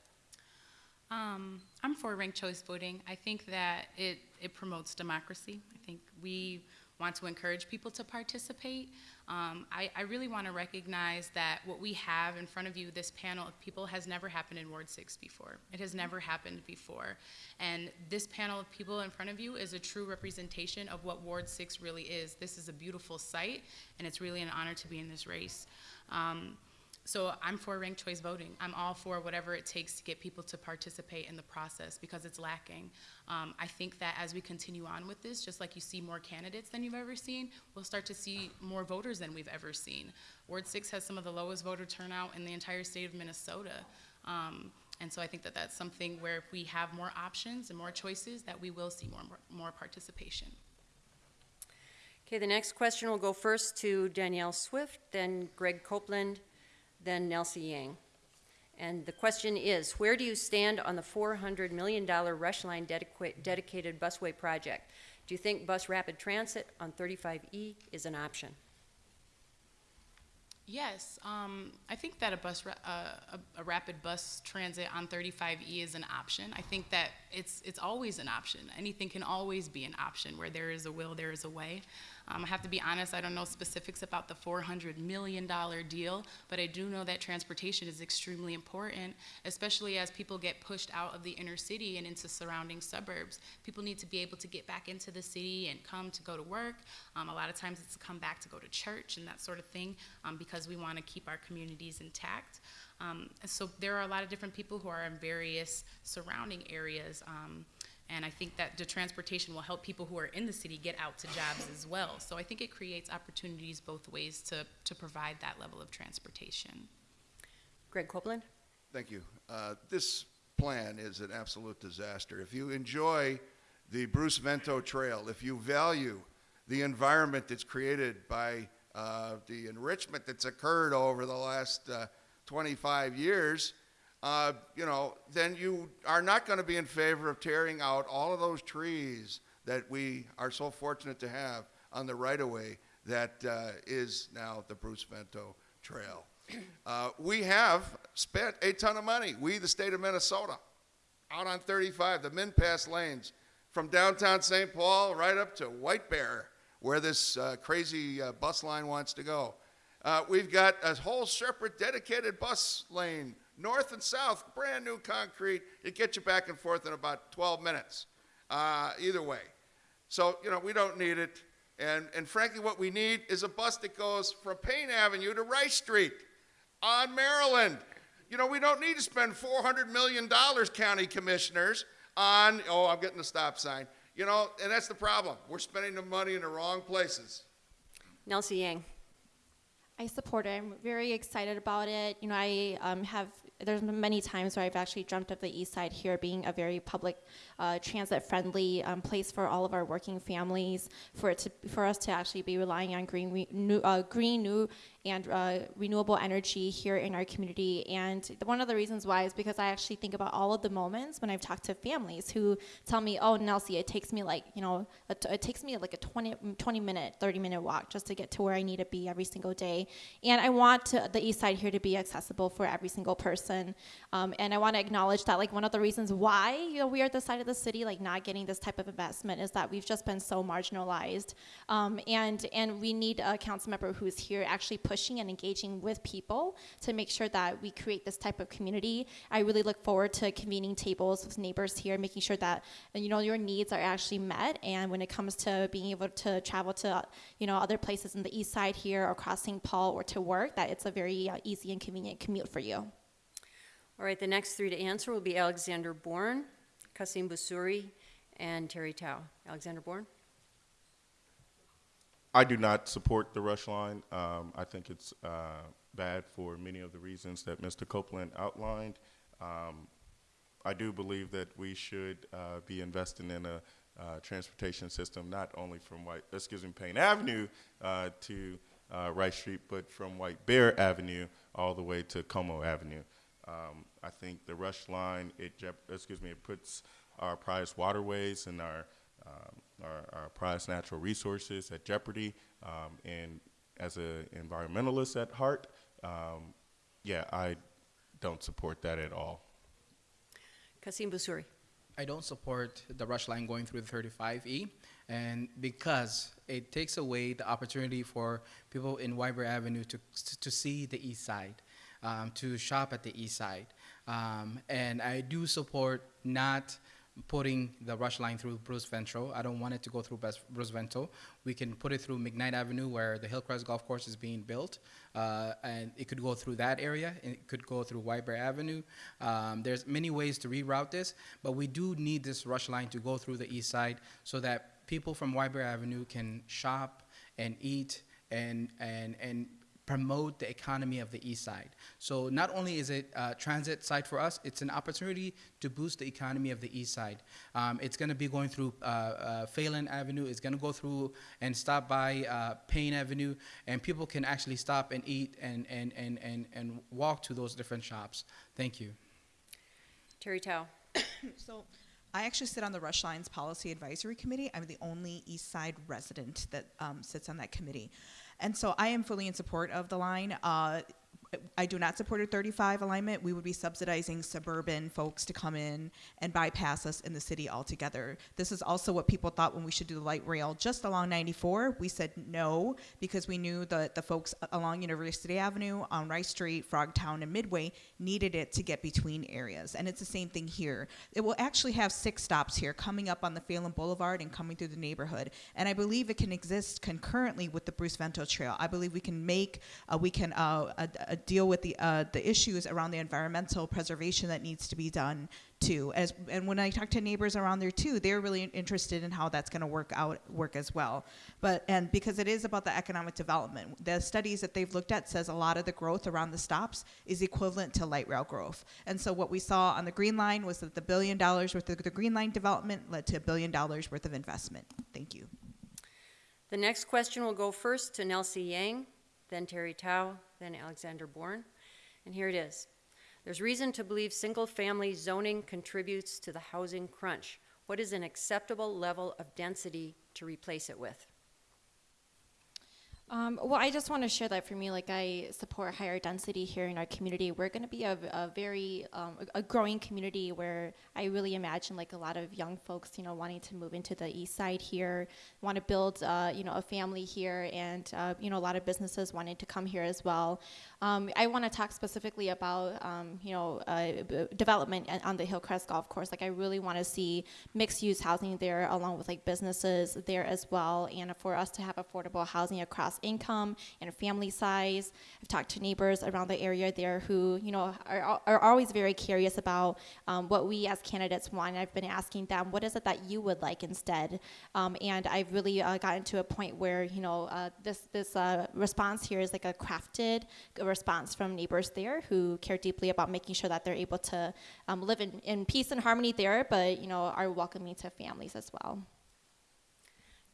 S6: Um, I'm for ranked choice voting. I think that it, it promotes democracy. I think we want to encourage people to participate. Um, I, I really want to recognize that what we have in front of you, this panel of people, has never happened in Ward 6 before. It has never happened before. And this panel of people in front of you is a true representation of what Ward 6 really is. This is a beautiful site, and it's really an honor to be in this race. Um, so I'm for ranked choice voting. I'm all for whatever it takes to get people to participate in the process because it's lacking. Um, I think that as we continue on with this, just like you see more candidates than you've ever seen, we'll start to see more voters than we've ever seen. Ward 6 has some of the lowest voter turnout in the entire state of Minnesota. Um, and so I think that that's something where if we have more options and more choices, that we will see more, more, more participation.
S1: Okay, the next question will go first to Danielle Swift, then Greg Copeland, then Nelsie Yang. And the question is, where do you stand on the $400 million Rush Line dedica- dedicated busway project? Do you think bus rapid transit on 35E is an option?
S6: Yes, um, I think that a bus, uh, a, a rapid bus transit on 35E is an option. I think that it's it's always an option. Anything can always be an option. Where there is a will, there is a way. Um, I have to be honest. I don't know specifics about the 400 million dollar deal, but I do know that transportation is extremely important, especially as people get pushed out of the inner city and into surrounding suburbs. People need to be able to get back into the city and come to go to work. Um, a lot of times it's to come back to go to church and that sort of thing um, because we want to keep our communities intact. Um, so there are a lot of different people who are in various surrounding areas. Um, and I think that the transportation will help people who are in the city get out to jobs as well. So I think it creates opportunities both ways to, to provide that level of transportation.
S1: Greg Copeland?
S5: Thank you. Uh, This plan is an absolute disaster. If you enjoy the Bruce Vento Trail, if you value the environment that's created by uh, the enrichment that's occurred over the last uh, 25 years, uh, you know, then you are not going to be in favor of tearing out all of those trees that we are so fortunate to have on the right-of-way that uh, is now the Bruce Vento Trail. Uh, we have spent a ton of money, we, the state of Minnesota, out on 35, the MnPASS lanes, from downtown St. Paul right up to White Bear, where this uh, crazy uh, bus line wants to go. Uh, we've got a whole separate dedicated bus lane, north and south, brand new concrete. It gets you back and forth in about 12 minutes, uh, either way. So, you know, we don't need it. And, and frankly, what we need is a bus that goes from Payne Avenue to Rice Street on Maryland. You know, we don't need to spend $400 million, county commissioners, on, oh, I'm getting the stop sign. You know, and that's the problem. We're spending the money in the wrong places.
S1: Nelsie Yang?
S8: I support it. I'm very excited about it. You know, I um, have. There's been many times where I've actually dreamt of the East Side here being a very public, uh, transit-friendly um, place for all of our working families. For it to, for us to actually be relying on green, new, uh, green, new, and uh, renewable energy here in our community. And one of the reasons why is because I actually think about all of the moments when I've talked to families who tell me, "Oh, Nelsie, it takes me like you know, it takes me like a 20, 20 minute, 30 minute walk just to get to where I need to be every single day." And I want to, the East Side here to be accessible for every single person. Um, and I want to acknowledge that like one of the reasons why you know we are the side of the city like not getting this type of investment is that we've just been so marginalized. Um, and and we need a council member who's here actually pushing and engaging with people to make sure that we create this type of community. I really look forward to convening tables with neighbors here, making sure that you know your needs are actually met. And when it comes to being able to travel to you know other places in the east side here or across St. Paul or to work, that it's a very uh, easy and convenient commute for you.
S1: All right, the next three to answer will be Alexander Bourne, Kassim Busuri, and Terri Thao. Alexander Bourne?
S3: I do not support the rush line. Um, I think it's uh, bad for many of the reasons that Mr. Copeland outlined. Um, I do believe that we should uh, be investing in a uh, transportation system not only from White, excuse me, Payne Avenue uh, to uh, Rice Street, but from White Bear Avenue all the way to Como Avenue. Um, I think the rush line, it excuse me, it puts our prized waterways and our um, our, our prized natural resources at jeopardy. Um, and as an environmentalist at heart, um, yeah, I don't support that at all.
S1: Kassim Busuri?
S4: I don't support the rush line going through the 35E, and because it takes away the opportunity for people in White Bear Avenue to, to see the east side, um, to shop at the east side. Um, and I do support not putting the rush line through Bruce Vento. I don't want it to go through Bruce Vento. We can put it through McKnight Avenue where the Hillcrest Golf Course is being built, uh, and it could go through that area. It could go through White Bear Avenue. Um, there's many ways to reroute this, but we do need this rush line to go through the east side so that people from White Bear Avenue can shop and eat and and and promote the economy of the east side. So not only is it a transit site for us, it's an opportunity to boost the economy of the east side. Um, it's going to be going through uh, uh, Phalen Avenue. It's going to go through and stop by uh, Payne Avenue, and people can actually stop and eat and, and, and, and, and walk to those different shops. Thank you.
S1: Terri Thao?
S7: So I actually sit on the Rush Lines Policy Advisory Committee. I'm the only East Side resident that um, sits on that committee. And so I am fully in support of the line. Uh, I do not support a 35 alignment. We would be subsidizing suburban folks to come in and bypass us in the city altogether. This is also what people thought when we should do the light rail just along 94. We said no because we knew that the folks along University Avenue, on Rice Street, Frogtown, and Midway needed it to get between areas. And it's the same thing here. It will actually have six stops here coming up on the Phalen Boulevard and coming through the neighborhood. And I believe it can exist concurrently with the Bruce Vento Trail. I believe we can make, uh, we can uh, uh, deal with the uh, the issues around the environmental preservation that needs to be done too. As and when I talk to neighbors around there too, they're really interested in how that's going to work out work as well. But and because it is about the economic development, the studies that they've looked at says a lot of the growth around the stops is equivalent to light rail growth. And so what we saw on the Green Line was that the billion dollars worth of the Green Line development led to a billion dollars worth of investment. Thank you.
S1: The next question will go first to Nelsie Yang, then Terri Thao, then Alexander Bourne. And here it is. There's reason to believe single-family zoning contributes to the housing crunch. What is an acceptable level of density to replace it with?
S8: Um, well, I just want to share that for me, like I support higher density here in our community. We're going to be a, a very um, a growing community where I really imagine like a lot of young folks, you know, wanting to move into the east side here, want to build, uh, you know, a family here, and uh, you know, a lot of businesses wanting to come here as well. Um, I want to talk specifically about, um, you know, uh, development on the Hillcrest Golf Course. Like I really want to see mixed-use housing there, along with like businesses there as well, and for us to have affordable housing across income and family size. I've talked to neighbors around the area there who, you know, are, are always very curious about um, what we as candidates want. I've been asking them, what is it that you would like instead? Um, and I've really uh, gotten to a point where, you know, uh, this this uh, response here is like a crafted response from neighbors there who care deeply about making sure that they're able to um, live in, in peace and harmony there, but you know, are welcoming to families as well.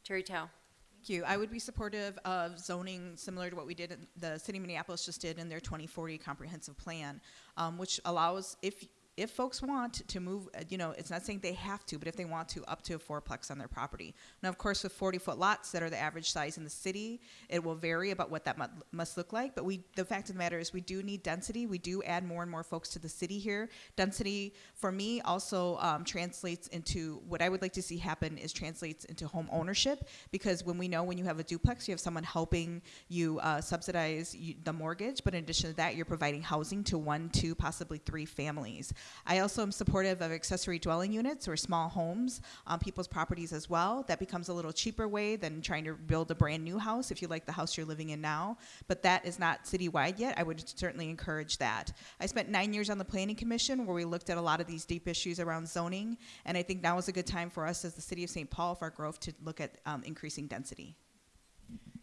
S1: Terri Thao.
S7: Thank you. I would be supportive of zoning similar to what we did, in, the city of Minneapolis just did in their 2040 comprehensive plan, um, which allows, if if folks want to move, uh, you know, it's not saying they have to, but if they want to, up to a fourplex on their property. Now, of course, with 40 foot lots that are the average size in the city, it will vary about what that mu- must look like. But we, the fact of the matter is, we do need density. We do add more and more folks to the city here. Density, for me, also um, translates into what I would like to see happen is translates into home ownership because when we know when you have a duplex, you have someone helping you uh, subsidize you, the mortgage, but in addition to that, you're providing housing to one, two, possibly three families. I also am supportive of accessory dwelling units or small homes on people's properties as well. That becomes a little cheaper way than trying to build a brand new house if you like the house you're living in now. But that is not citywide yet. I would certainly encourage that. I spent nine years on the Planning Commission where we looked at a lot of these deep issues around zoning, and I think now is a good time for us as the city of St. Paul, for our growth, to look at um, increasing density.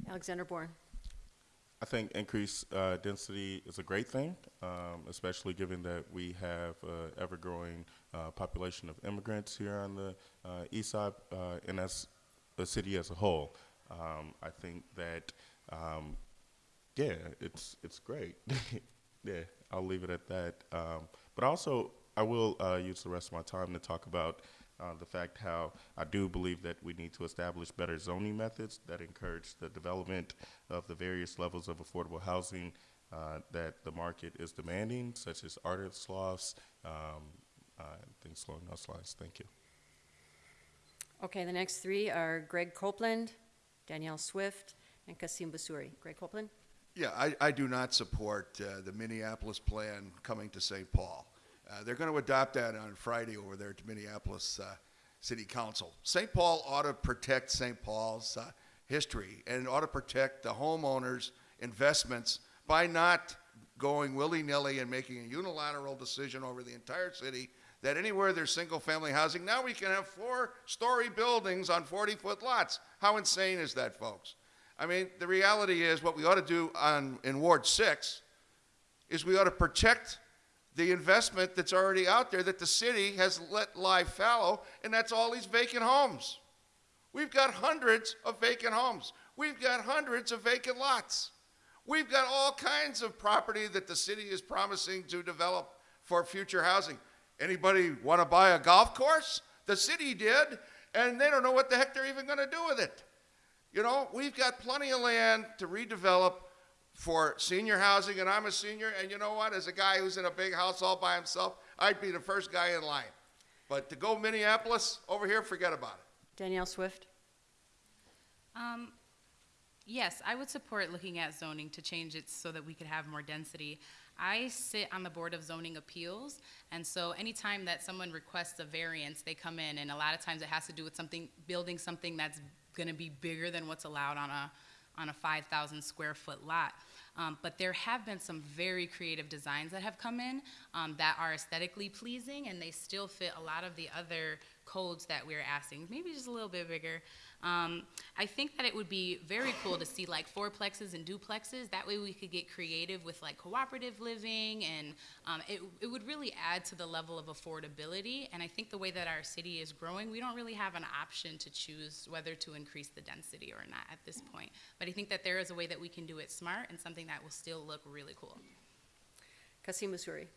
S1: Alexander Bourne.
S3: I think increased uh, density is a great thing, um, especially given that we have an ever-growing uh, population of immigrants here on the uh, east side, uh, and as the city as a whole. Um, I think that, um, yeah, it's it's great. yeah, I'll leave it at that. Um, but also, I will uh, use the rest of my time to talk about uh, the fact how I do believe that we need to establish better zoning methods that encourage the development of the various levels of affordable housing uh, that the market is demanding, such as artist lofts, um, uh, things along those lines. Thank you.
S1: Okay, the next three are Greg Copeland, Danielle Swift, and Kassim Busuri. Greg Copeland?
S5: Yeah, I, I do not support uh, the Minneapolis plan coming to St. Paul. Uh, they're going to adopt that on Friday over there to Minneapolis uh, City Council. St. Paul ought to protect St. Paul's uh, history and ought to protect the homeowners' investments by not going willy nilly and making a unilateral decision over the entire city that anywhere there's single family housing, now we can have four story buildings on 40 foot lots. How insane is that, folks? I mean, the reality is what we ought to do on, in Ward 6 is we ought to protect the investment that's already out there that the city has let lie fallow, and that's all these vacant homes. We've got hundreds of vacant homes. We've got hundreds of vacant lots. We've got all kinds of property that the city is promising to develop for future housing. Anybody want to buy a golf course? The city did, and they don't know what the heck they're even going to do with it. You know, we've got plenty of land to redevelop for senior housing, and I'm a senior, and you know what? As a guy who's in a big house all by himself, I'd be the first guy in line. But to go Minneapolis over here, forget about it.
S1: Danielle Swift?
S6: Um, yes, I would support looking at zoning to change it so that we could have more density. I sit on the Board of Zoning Appeals, and so anytime that someone requests a variance, they come in, and a lot of times it has to do with something, building something that's gonna be bigger than what's allowed on a, on a five thousand square foot lot. Um, but there have been some very creative designs that have come in, um, that are aesthetically pleasing, and they still fit a lot of the other codes that we're asking, maybe just a little bit bigger. Um, I think that it would be very cool to see like fourplexes and duplexes. That way we could get creative with like cooperative living and um, it, it would really add to the level of affordability. And I think the way that our city is growing, we don't really have an option to choose whether to increase the density or not at this point. But I think that there is a way that we can do it smart and something that will still look really cool.
S1: Kassim Busuri?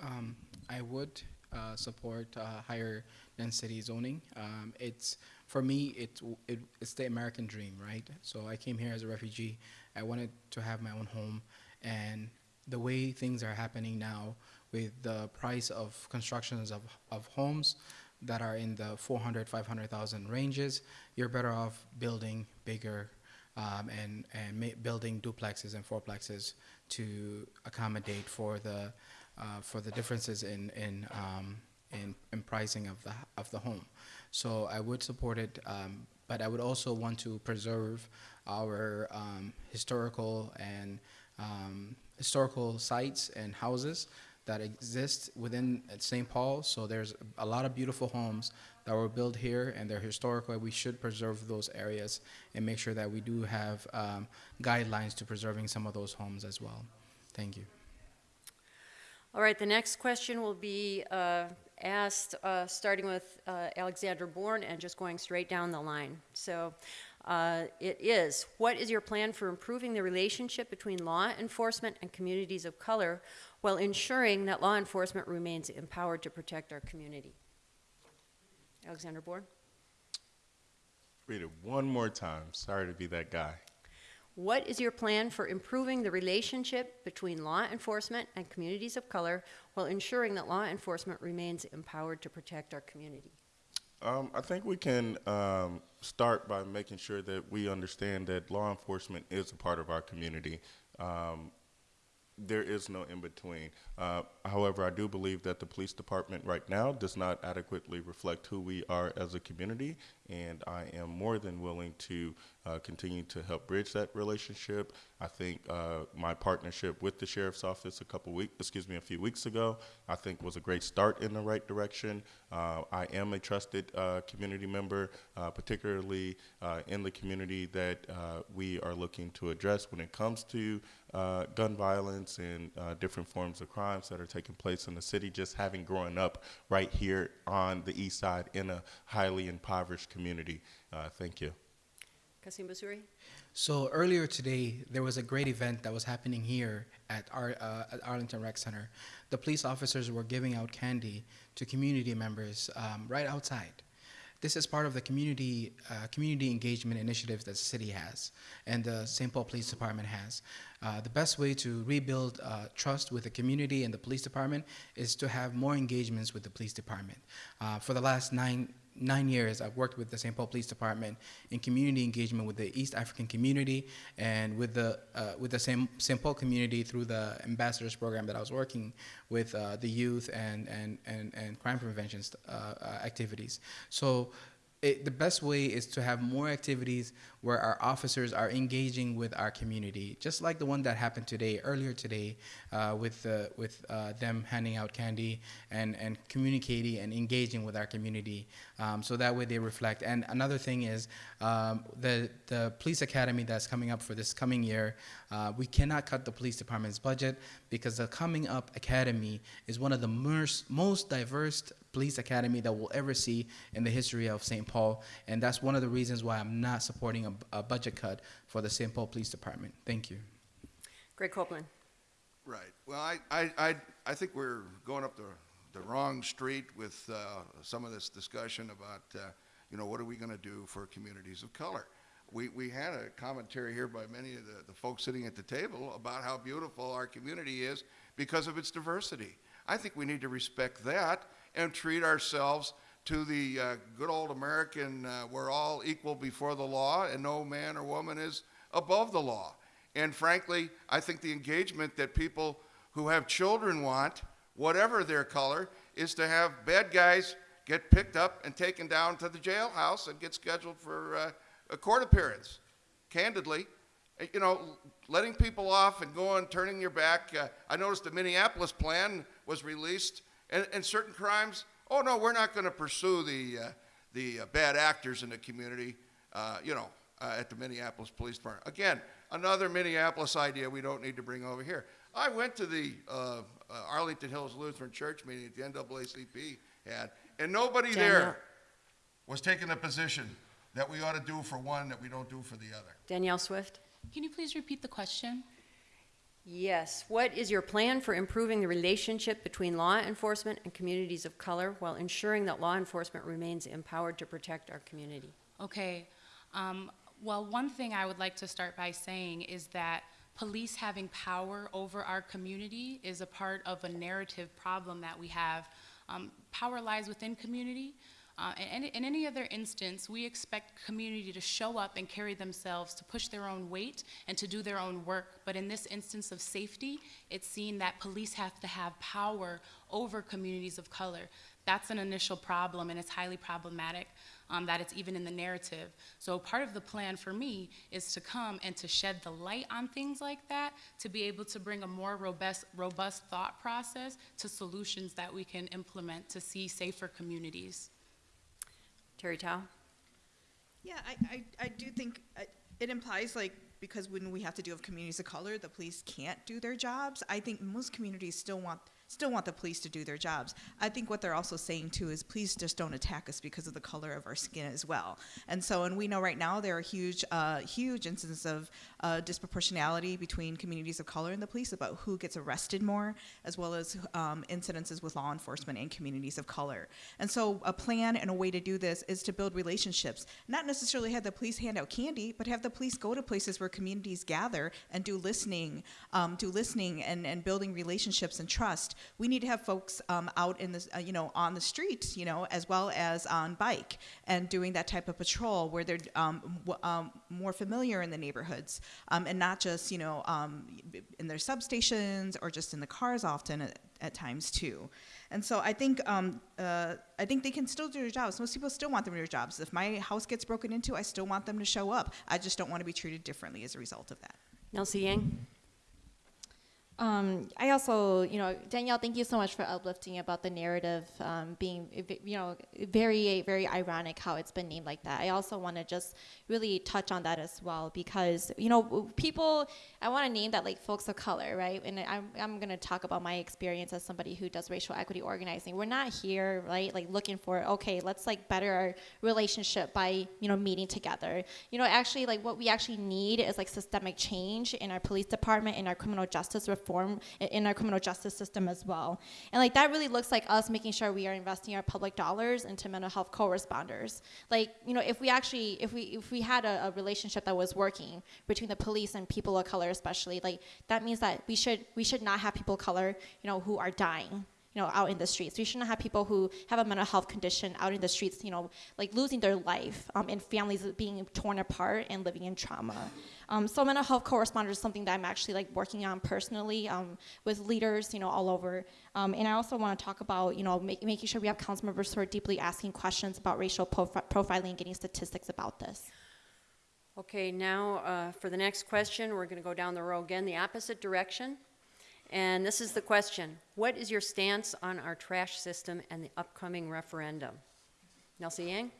S4: Um, I would uh, support uh, higher density zoning. Um, it's for me, it, it it's the American dream, right? So I came here as a refugee. I wanted to have my own home, and the way things are happening now, with the price of constructions of of homes that are in the 400, 500,000 ranges, you're better off building bigger um, and and building duplexes and fourplexes to accommodate for the uh, for the differences in in, um, in in pricing of the of the home. So I would support it, um, but I would also want to preserve our um, historical and um, historical sites and houses that exist within St. Paul. So there's a lot of beautiful homes that were built here, and they're historical. We should preserve those areas and make sure that we do have um, guidelines to preserving some of those homes as well. Thank you.
S1: All right, the next question will be uh, asked, uh, starting with uh, Alexander Bourne and just going straight down the line. So uh, it is, what is your plan for improving the relationship between law enforcement and communities of color while ensuring that law enforcement remains empowered to protect our community? Alexander Bourne?
S3: Read it one more time. Sorry to be that guy.
S1: What is your plan for improving the relationship between law enforcement and communities of color while ensuring that law enforcement remains empowered to protect our community?
S3: Um, I think we can um, start by making sure that we understand that law enforcement is a part of our community. Um, there is no in between. Uh, however, I do believe that the police department right now does not adequately reflect who we are as a community, and I am more than willing to uh, continue to help bridge that relationship. I think uh, my partnership with the sheriff's office a couple weeks, excuse me, a few weeks ago, I think was a great start in the right direction. Uh, I am a trusted uh, community member, uh, particularly in the community that we are looking to address when it comes to uh, gun violence and uh, different forms of crimes that are taking place in the city. Just having grown up right here on the east side in a highly impoverished community. Uh, thank you.
S1: Kassim Busuri?
S4: So earlier today, there was a great event that was happening here at, Ar- uh, at Arlington Rec Center. The police officers were giving out candy to community members um, right outside. This is part of the community uh, community engagement initiatives that the city has and the St. Paul Police Department has. Uh, the best way to rebuild uh, trust with the community and the police department is to have more engagements with the police department. Uh, for the last nine nine years, I've worked with the St. Paul Police Department in community engagement with the East African community and with the uh, with the St. Paul community through the ambassadors program that I was working with uh, the youth and and and, and crime prevention uh, uh, activities. So. It, the best way is to have more activities where our officers are engaging with our community, just like the one that happened today, earlier today, uh, with uh, with uh, them handing out candy and and communicating and engaging with our community, um, so that way they reflect. And another thing is um, the the police academy that's coming up for this coming year. Uh, we cannot cut the police department's budget because the coming up academy is one of the most most diverse police academy that we'll ever see in the history of St. Paul, and that's one of the reasons why I'm not supporting a, a budget cut for the St. Paul Police Department. Thank you.
S1: Greg Copeland?
S5: Right. Well, I, I, I, I think we're going up the, the wrong street with uh, some of this discussion about, uh, you know, what are we going to do for communities of color? We, we had a commentary here by many of the, the folks sitting at the table about how beautiful our community is because of its diversity. I think we need to respect that and treat ourselves to the uh, good old American, uh, we're all equal before the law and no man or woman is above the law. And frankly, I think the engagement that people who have children want, whatever their color, is to have bad guys get picked up and taken down to the jailhouse and get scheduled for uh, a court appearance. Candidly, you know, letting people off and going, turning your back. Uh, I noticed the Minneapolis plan was released, and, and certain crimes. Oh no, we're not going to pursue the uh, the uh, bad actors in the community. Uh, you know, uh, at the Minneapolis Police Department. Again, another Minneapolis idea we don't need to bring over here. I went to the uh, uh, Arlington Hills Lutheran Church meeting that the NAACP had, and nobody
S1: Daniel.
S5: there was taking a position that we ought to do for one that we don't do for the other.
S1: Danielle Swift?
S6: Can you please repeat the question?
S1: Yes. What is your plan for improving the relationship between law enforcement and communities of color while ensuring that law enforcement remains empowered to protect our community?
S6: Okay. Um, well, one thing I would like to start by saying is that police having power over our community is a part of a narrative problem that we have. Um, power lies within community. Uh, in, any other instance, we expect community to show up and carry themselves, to push their own weight, and to do their own work. But in this instance of safety, it's seen that police have to have power over communities of color. That's an initial problem, and it's highly problematic um, that it's even in the narrative. So part of the plan for me is to come and to shed the light on things like that, to be able to bring a more robust, robust thought process to solutions that we can implement to see safer communities.
S1: Terri Thao?
S7: Yeah, I, I, I do think uh, it implies like because when we have to deal with communities of color, the police can't do their jobs. I think most communities still want still want the police to do their jobs. I think what they're also saying too is please just don't attack us because of the color of our skin as well. And so, and we know right now there are huge, uh, huge instances of uh, disproportionality between communities of color and the police about who gets arrested more, as well as um, incidences with law enforcement and communities of color. And so, a plan and a way to do this is to build relationships, not necessarily have the police hand out candy, but have the police go to places where communities gather and do listening, um, do listening and, and building relationships and trust we need to have folks um, out in the, uh, you know, on the streets, you know, as well as on bike and doing that type of patrol where they're um, um, more familiar in the neighborhoods um, and not just, you know, um, in their substations or just in the cars often at, at times too. And so I think um, uh, I think they can still do their jobs. Most people still want them to do their jobs. If my house gets broken into, I still want them to show up. I just don't want to be treated differently as a result of that.
S1: Nelsie Yang?
S8: Um, I also, you know, Danielle, thank you so much for uplifting about the narrative um, being, you know, very, very ironic how it's been named like that. I also want to just really touch on that as well because, you know, people, I want to name that like folks of color, right? And I'm, I'm going to talk about my experience as somebody who does racial equity organizing. We're not here, right, like looking for, okay, let's like better our relationship by, you know, meeting together. You know, actually, like what we actually need is like systemic change in our police department, in our criminal justice reform reform in our criminal justice system as well. And like that really looks like us making sure we are investing our public dollars into mental health co-responders. Like, you know, if we actually, if we, if we had a, a relationship that was working between the police and people of color especially, like that means that we should, we should not have people of color, you know, who are dying you know, out in the streets. We shouldn't have people who have a mental health condition out in the streets, you know, like losing their life um, and families being torn apart and living in trauma. Um, so mental health co-responders is something that I'm actually like working on personally um, with leaders, you know, all over. Um, and I also want to talk about, you know, make, making sure we have council members who are deeply asking questions about racial profi- profiling and getting statistics about this.
S1: Okay, now uh, for the next question, we're going to go down the row again, the opposite direction. And this is the question What is your stance on our trash system and the upcoming referendum? Nelsie Yang?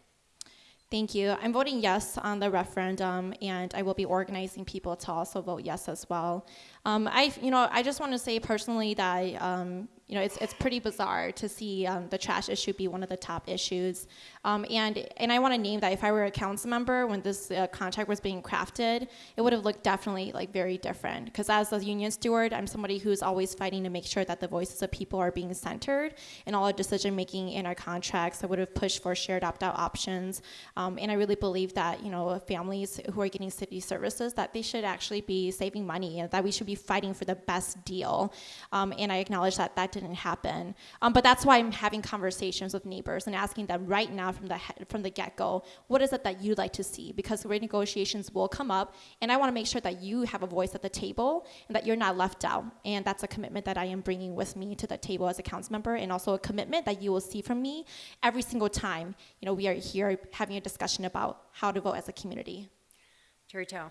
S8: Thank you. I'm voting yes on the referendum, and I will be organizing people to also vote yes as well. Um, I, you know, I just want to say personally that um, you know, it's, it's pretty bizarre to see um, the trash issue be one of the top issues. Um, and, and I want to name that if I were a council member when this uh, contract was being crafted, it would have looked definitely like very different. Because as a union steward, I'm somebody who's always fighting to make sure that the voices of people are being centered in all our decision making in our contracts. I would have pushed for shared opt out options. Um, and I really believe that, you know, families who are getting city services, that they should actually be saving money and that we should be fighting for the best deal. Um, and I acknowledge that that didn't happen. Um, but that's why I'm having conversations with neighbors and asking them right now from the he- from the get go, what is it that you'd like to see? Because rate negotiations will come up, and I want to make sure that you have a voice at the table and that you're not left out. And that's a commitment that I am bringing with me to the table as a council member, and also a commitment that you will see from me every single time. You know, we are here having a discussion about how to vote as a community.
S1: Thao.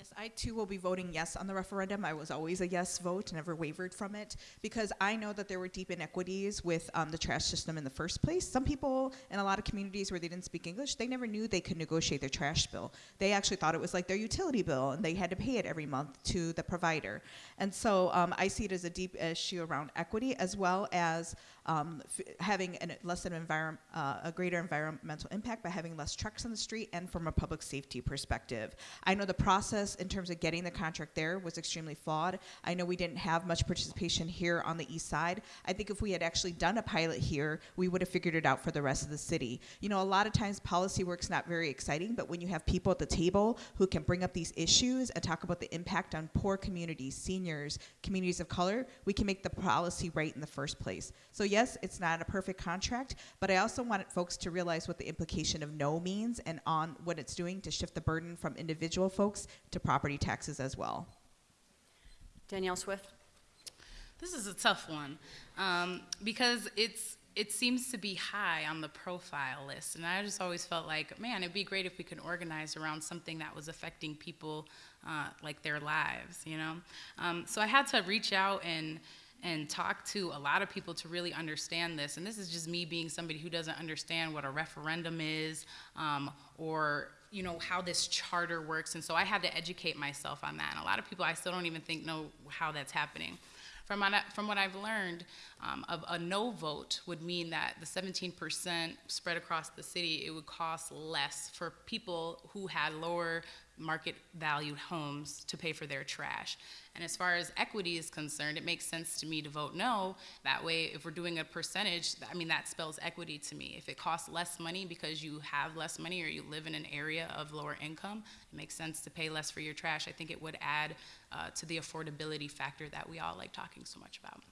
S7: Yes, I too will be voting yes on the referendum. I was always a yes vote, never wavered from it, because I know that there were deep inequities with um, the trash system in the first place. Some people in a lot of communities where they didn't speak English, they never knew they could negotiate their trash bill. They actually thought it was like their utility bill, and they had to pay it every month to the provider. And so um, I see it as a deep issue around equity, as well as um, having an, less an uh, a greater environmental impact by having less trucks on the street, and from a public safety perspective. I know the process in terms of getting the contract there was extremely flawed. I know we didn't have much participation here on the east side. I think if we had actually done a pilot here, we would have figured it out for the rest of the city. You know, a lot of times policy work's not very exciting, but when you have people at the table who can bring up these issues and talk about the impact on poor communities, seniors, communities of color, we can make the policy right in the first place. So yes, it's not a perfect contract, but I also want folks to realize what the implication of no means and on what it's doing to shift the burden from individual folks to property taxes as well.
S1: Danielle Swift.
S6: This is a tough one um, because it's it seems to be high on the profile list, and I just always felt like, man, it'd be great if we could organize around something that was affecting people uh, like their lives, you know. Um, so I had to reach out and and talk to a lot of people to really understand this. And this is just me being somebody who doesn't understand what a referendum is um, or you know how this charter works. And so i had to educate myself on that. And a lot of people i still don't even think know how that's happening. From from what I've learned, um, a no vote would mean that the 17% spread across the city, it would cost less for people who had lower market valued homes to pay for their trash. And as far as equity is concerned, it makes sense to me to vote no. That way, if we're doing a percentage, I mean, that spells equity to me. If it costs less money because you have less money or you live in an area of lower income, it makes sense to pay less for your trash. I think it would add uh, to the affordability factor that we all like talking so much about.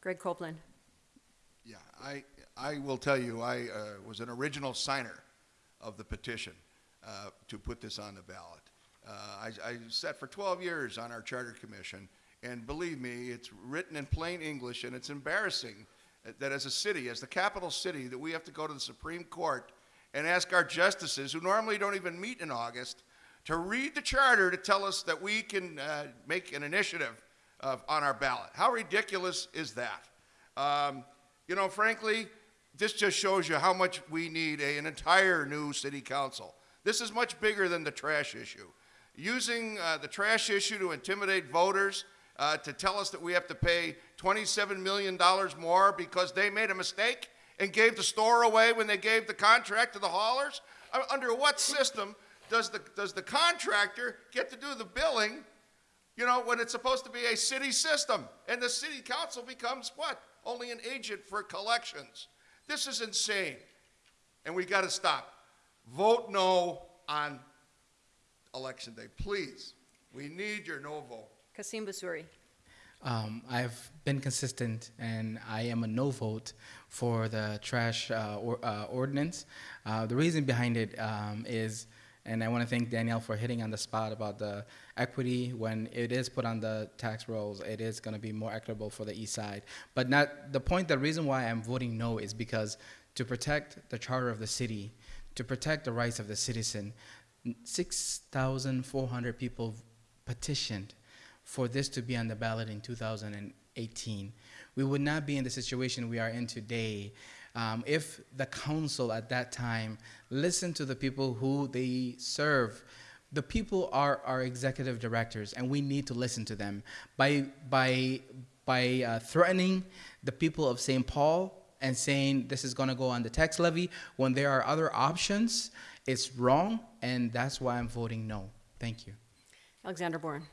S1: Greg Copeland.
S5: Yeah, I, I will tell you, I uh, was an original signer of the petition uh, to put this on the ballot. Uh, I, I sat for 12 years on our charter commission, and believe me, it's written in plain English, and it's embarrassing that as a city, as the capital city, that we have to go to the Supreme Court and ask our justices, who normally don't even meet in August, to read the charter to tell us that we can uh, make an initiative on our ballot. How ridiculous is that? Um, you know, frankly, this just shows you how much we need a, an entire new city council. This is much bigger than the trash issue. Using uh, the trash issue to intimidate voters, uh, to tell us that we have to pay $27 million more because they made a mistake and gave the store away when they gave the contract to the haulers? Uh, Under what system does the, does the contractor get to do the billing you know, when it's supposed to be a city system. And the city council becomes what? Only an agent for collections. This is insane. And we got to stop. Vote no on election day, please. We need your no vote.
S1: Kassim Busuri.
S4: Um, I've been consistent, and I am a no vote for the trash uh, or, uh, ordinance. Uh, the reason behind it um, is, and I want to thank Danielle for hitting on the spot about the equity. When it is put on the tax rolls, it is going to be more equitable for the east side. But not the point. The reason why I'm voting no is because to protect the charter of the city, to protect the rights of the citizen, 6,400 people petitioned for this to be on the ballot in 2018. We would not be in the situation we are in today um, if the council at that time listened to the people who they serve. The people are our executive directors, and we need to listen to them. By by by uh, threatening the people of St. Paul and saying this is going to go on the tax levy when there are other options. It's wrong, and that's why I'm voting no. Thank you.
S1: Alexander Bourne.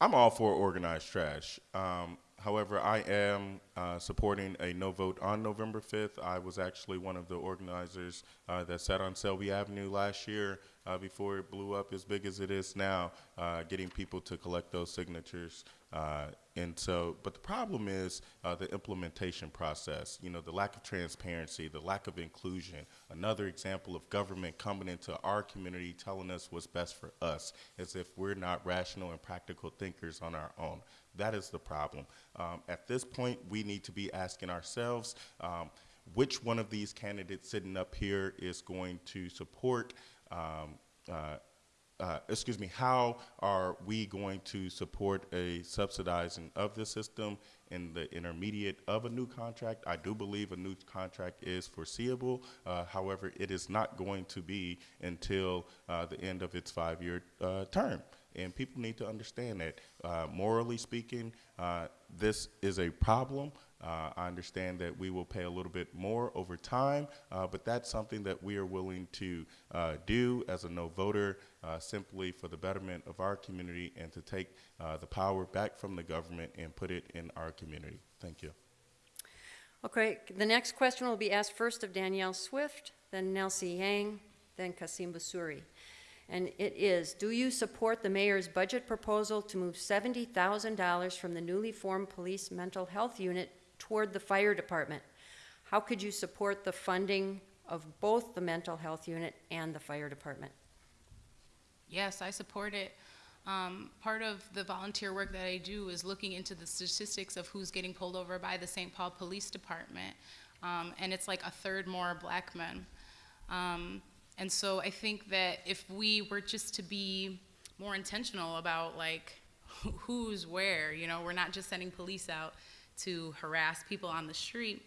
S3: I'm all for organized trash. Um, however, I am uh, supporting a no vote on November 5th. I was actually one of the organizers uh, that sat on Selby Avenue last year uh, before it blew up as big as it is now, uh, getting people to collect those signatures. And so, but the problem is uh, the implementation process, you know, the lack of transparency, the lack of inclusion. Another example of government coming into our community telling us what's best for us, as if we're not rational and practical thinkers on our own. That is the problem. Um, at this point, we need to be asking ourselves um, which one of these candidates sitting up here is going to support. Um, uh, uh, excuse me, how are we going to support a subsidizing of the system in the intermediate of a new contract? I do believe a new contract is foreseeable. Uh, however, it is not going to be until uh, the end of its five-year uh, term. And people need to understand that, uh, morally speaking, uh, this is a problem. Uh, I understand that we will pay a little bit more over time, uh, but that's something that we are willing to uh, do as a no voter uh, simply for the betterment of our community and to take uh, the power back from the government and put it in our community. Thank you.
S1: Okay, the next question will be asked first of Danielle Swift, then Nelsie Yang, then Kassim Busuri. And it is, do you support the mayor's budget proposal to move $70,000 from the newly formed police mental health unit toward the fire department? How could you support the funding of both the mental health unit and the fire department?
S6: Yes, I support it. Um, part of the volunteer work that I do is looking into the statistics of who's getting pulled over by the St. Paul Police Department. Um, and it's like a third more black men. Um, and so I think that if we were just to be more intentional about like who's where, you know, we're not just sending police out to harass people on the street,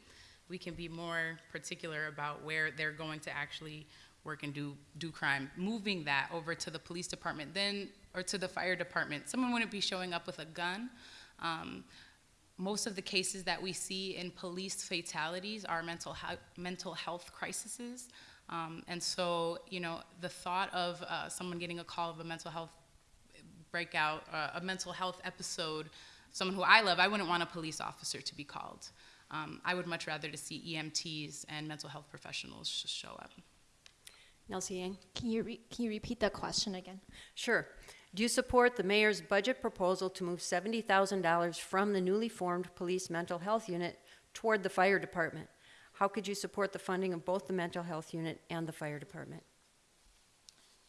S6: we can be more particular about where they're going to actually work and do, do crime. Moving that over to the police department, then, or to the fire department. Someone wouldn't be showing up with a gun. Um, most of the cases that we see in police fatalities are mental, mental health crises. Um, and so, you know, the thought of uh, someone getting a call of a mental health breakout, uh, a mental health episode, someone who I love, I wouldn't want a police officer to be called. Um, I would much rather to see EMTs and mental health professionals sh- show up.
S1: Nelsie Yang?
S8: Can you, re- can you repeat that question again?
S1: Sure. Do you support the mayor's budget proposal to move $70,000 from the newly formed police mental health unit toward the fire department? How could you support the funding of both the mental health unit and the fire department?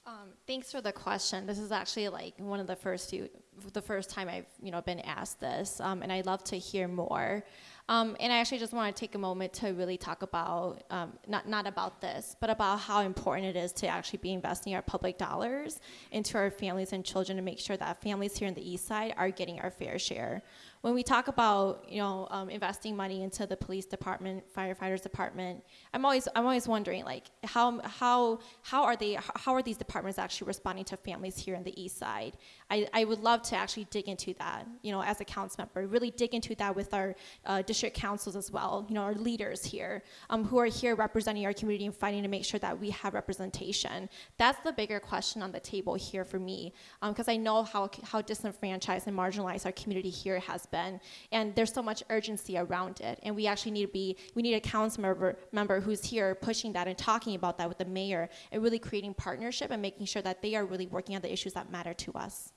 S8: Um, thanks for the question. This is actually like one of the first few, the first time I've you know been asked this, um, and I'd love to hear more. Um, and I actually just want to take a moment to really talk about um, not not about this, but about how important it is to actually be investing our public dollars into our families and children to make sure that families here in the East Side are getting our fair share. When we talk about you know um, investing money into the police department, firefighters department, I'm always I'm always wondering like how how how are they how are these departments actually responding to families here in the East Side? I, I would love to actually dig into that, you know, as a council member, really dig into that with our uh, district councils as well, you know, our leaders here um, who are here representing our community and fighting to make sure that we have representation. That's the bigger question on the table here for me, because I know how, how disenfranchised and marginalized our community here has been, and there's so much urgency around it, and we actually need to be, we need a council member, member who's here pushing that and talking about that with the mayor and really creating partnership and making sure that they are really working on the issues that matter to us.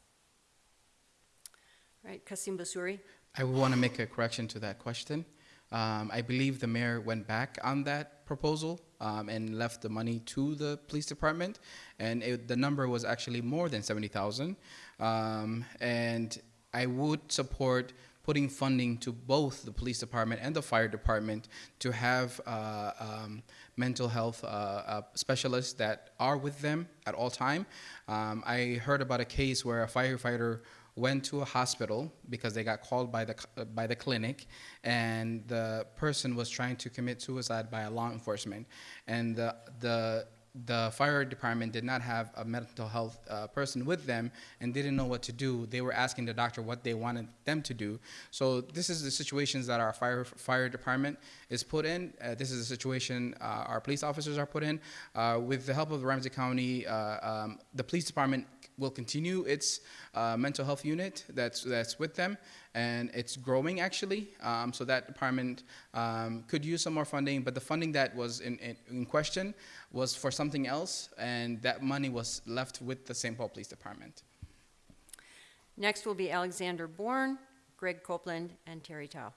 S1: Right, Kassim Busuri?
S4: I want to make a correction to that question. Um, I believe the mayor went back on that proposal um, and left the money to the police department, and it, the number was actually more than seventy thousand. Um, and I would support putting funding to both the police department and the fire department to have uh, um, mental health uh, uh, specialists that are with them at all time. Um, I heard about a case where a firefighter went to a hospital because they got called by the by the clinic, and the person was trying to commit suicide by a law enforcement, and the the the fire department did not have a mental health uh, person with them and didn't know what to do. They were asking the doctor what they wanted them to do. So this is the situations that our fire fire department is put in. Uh, this is the situation uh, our police officers are put in. Uh, with the help of Ramsey County, uh, um, the police department will continue its uh, mental health unit that's that's with them, and it's growing actually. Um, so that department um, could use some more funding, but the funding that was in, in, in question was for something else, and that money was left with the St. Paul Police Department.
S1: Next will be Alexander Bourne, Greg Copeland, and Terri Thao.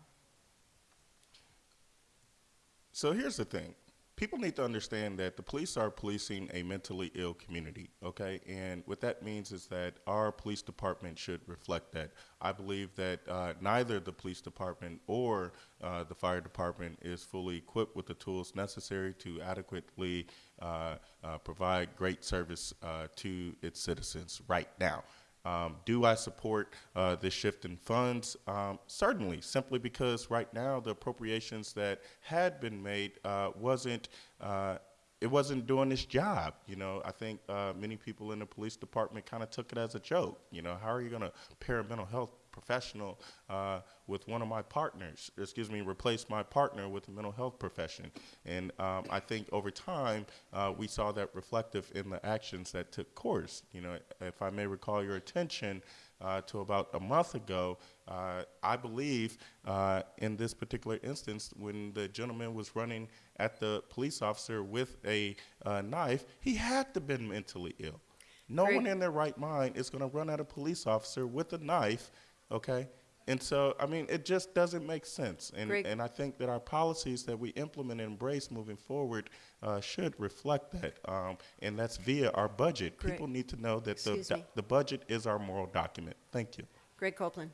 S3: So here's the thing. People need to understand that the police are policing a mentally ill community, okay? And what that means is that our police department should reflect that. I believe that uh, neither the police department or uh, the fire department is fully equipped with the tools necessary to adequately uh, uh provide great service uh, to its citizens right now. Um, do I support uh, this shift in funds? Um, certainly, simply because right now the appropriations that had been made uh, wasn't uh, it wasn't doing its job. You know, I think uh, many people in the police department kind of took it as a joke. You know, how are you going to pair mental health professional uh, with one of my partners, excuse me, replace my partner with a mental health profession. And um, I think over time, uh, we saw that reflective in the actions that took course. You know, if I may recall your attention uh, to about a month ago, uh, I believe uh, in this particular instance, when the gentleman was running at the police officer with a uh, knife, he had to have been mentally ill. No
S1: Great.
S3: one in their right mind is going to run at a police officer with a knife okay? And so, I mean, it just doesn't make sense. And,
S1: Greg-
S3: and I think that our policies that we implement and embrace moving forward uh, should reflect that. Um, and that's via our budget.
S1: Greg-
S3: People need to know that the,
S1: me.
S3: the budget is our moral document. Thank you.
S1: Greg Copeland.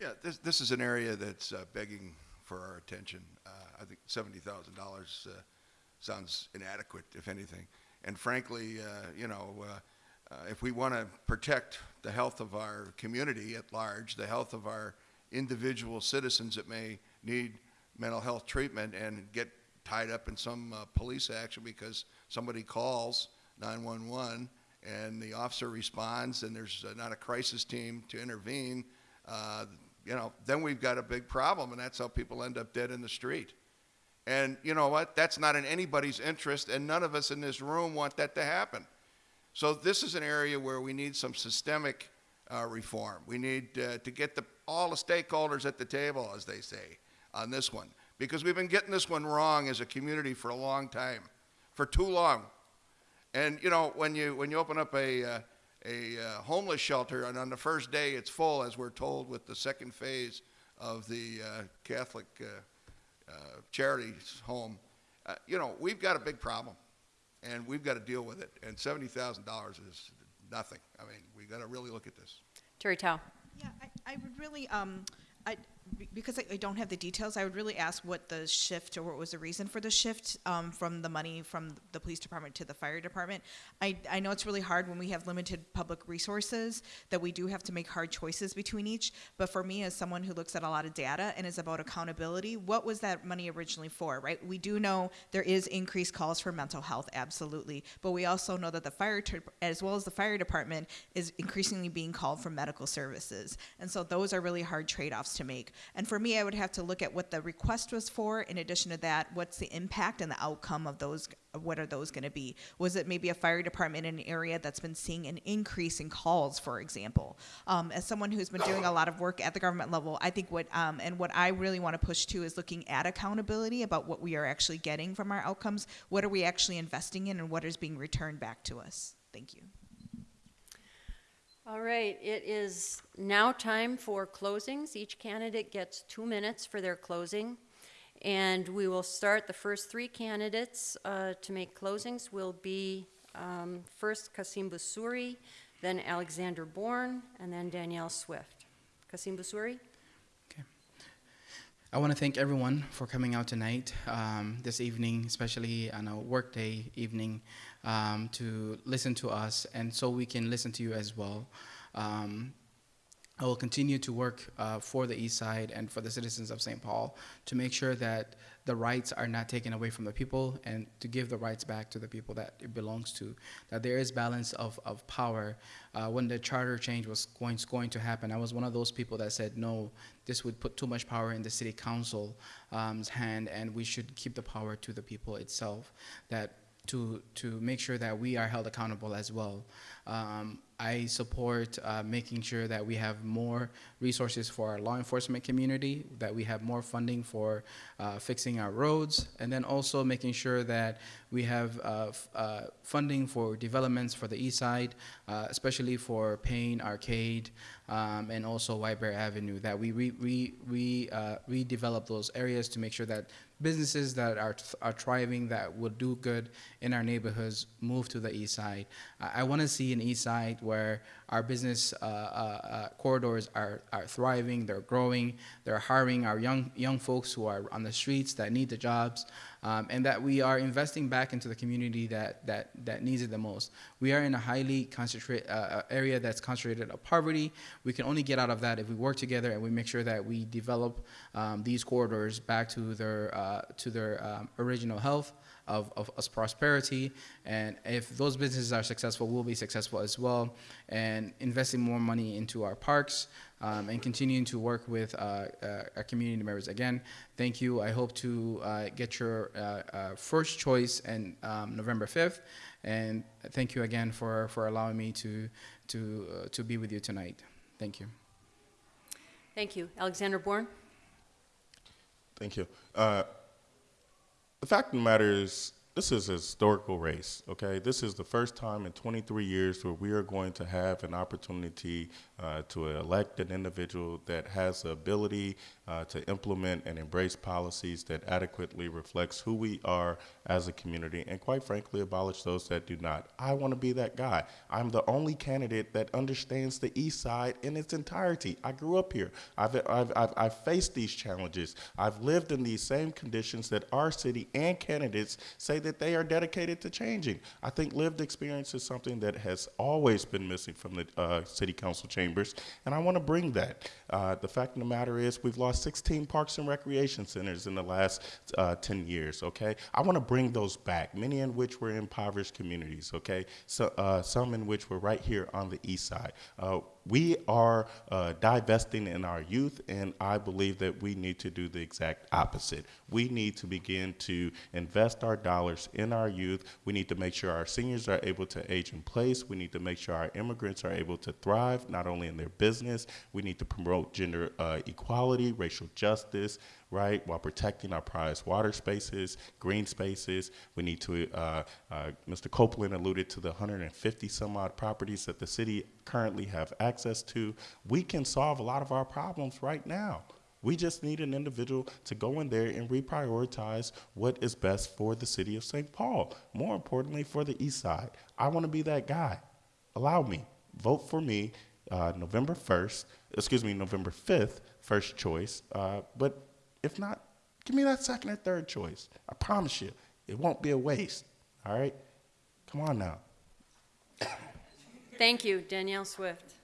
S5: Yeah, this, this is an area that's uh, begging for our attention. Uh, I think seventy thousand dollars uh, sounds inadequate, if anything. And frankly, uh, you know, uh, if we want to protect the health of our community at large, the health of our individual citizens that may need mental health treatment and get tied up in some uh, police action because somebody calls 911 and the officer responds and there's uh, not a crisis team to intervene, uh, you know, then we've got a big problem and that's how people end up dead in the street. And you know what? That's not in anybody's interest and none of us in this room want that to happen. So this is an area where we need some systemic uh, reform. We need uh, to get the, all the stakeholders at the table, as they say, on this one. Because we've been getting this one wrong as a community for a long time, for too long. And you know, when you when you open up a uh, a uh, homeless shelter, and on the first day it's full, as we're told with the second phase of the uh, Catholic uh, charities home, you know, we've got a big problem and we've got to deal with it. And seventy thousand dollars is nothing. I mean, we've got to really look at this.
S1: Terri Thao.
S7: Yeah, I, I would really, um, I, be- because I, I don't have the details, I would really ask what the shift or what was the reason for the shift um, from the money from the police department to the fire department. I, I know it's really hard when we have limited public resources that we do have to make hard choices between each. But for me, as someone who looks at a lot of data and is about accountability, what was that money originally for, right? We do know there is increased calls for mental health, absolutely. But we also know that the fire, as well as the fire department, is increasingly being called for medical services. And so those are really hard trade offs to make. And for me, I would have to look at what the request was for. In addition to that, what's the impact and the outcome of those? What are those going to be? Was it maybe a fire department in an area that's been seeing an increase in calls, for example? Um, as someone who's been doing a lot of work at the government level, I think what um, and what I really want to push to is looking at accountability about what we are actually getting from our outcomes. What are we actually investing in, and what is being returned back to us? Thank you.
S1: All right, it is now time for closings. Each candidate gets two minutes for their closing. And we will start, the first three candidates uh, to make closings will be um, first Kassim Busuri, then Alexander Bourne, and then Danielle Swift. Kassim Busuri?
S4: I want to thank everyone for coming out tonight, um, this evening, especially on a workday evening, um, to listen to us, and so we can listen to you as well. Um, I will continue to work uh, for the East Side and for the citizens of St. Paul to make sure that the rights are not taken away from the people and to give the rights back to the people that it belongs to. That there is balance of, of power. Uh, when the charter change was going, going to happen, I was one of those people that said, no, this would put too much power in the city council's um, hand and we should keep the power to the people itself. That to, to make sure that we are held accountable as well. Um, I support uh, making sure that we have more resources for our law enforcement community, that we have more funding for uh, fixing our roads, and then also making sure that we have uh, uh, funding for developments for the east side, uh, especially for Payne Arcade um, and also White Bear Avenue, that we re- re- re- uh, redevelop those areas to make sure that businesses that are, are thriving, that will do good in our neighborhoods, move to the east side. I, I want to see an east side where our business uh, uh, uh, corridors are, are thriving, they're growing, they're hiring our young, young folks who are on the streets that need the jobs, um, and that we are investing back into the community that, that, that needs it the most. We are in a highly concentrated uh, area that's concentrated of poverty. We can only get out of that if we work together and we make sure that we develop um, these corridors back to their, uh, to their um, original health of, of, of prosperity. And if those businesses are successful, we'll be successful as well. And investing more money into our parks um, and continuing to work with uh, uh, our community members. Again, thank you. I hope to uh, get your uh, uh, first choice and um, November 5th. And thank you again for, for allowing me to, to, uh, to be with you tonight. Thank you.
S1: Thank you. Alexander Bourne?
S3: Thank you. Uh, the fact of the matter is, this is a historical race, okay? This is the first time in 23 years where we are going to have an opportunity uh, to elect an individual that has the ability uh, to implement and embrace policies that adequately reflects who we are as a community and quite frankly abolish those that do not. I want to be that guy. I'm the only candidate that understands the east side in its entirety. I grew up here. I've, I've, I've, I've faced these challenges. I've lived in these same conditions that our city and candidates say that they are dedicated to changing. I think lived experience is something that has always been missing from the uh, city council chambers, and I want to bring that. Uh, the fact of the matter is, we've lost 16 parks and recreation centers in the last uh, 10 years. Okay, I want to bring those back. Many in which were impoverished communities. Okay, so uh, some in which were right here on the east side. Uh, we are uh, divesting in our youth, and I believe that we need to do the exact opposite. We need to begin to invest our dollars in our youth. We need to make sure our seniors are able to age in place. We need to make sure our immigrants are able to thrive, not only in their business. We need to promote gender uh, equality, racial justice, right, while protecting our prized water spaces, green spaces. We need to, uh, uh, Mr. Copeland alluded to the 150 some odd properties that the city currently have access to. We can solve a lot of our problems right now. We just need an individual to go in there and reprioritize what is best for the city of St. Paul. More importantly, for the east side. I want to be that guy. Allow me. Vote for me uh, November 1st, excuse me, November 5th, first choice. Uh, but if not, give me that second or third choice. I promise you, it won't be a waste. All right? Come on now.
S1: Thank you. Danielle Swift?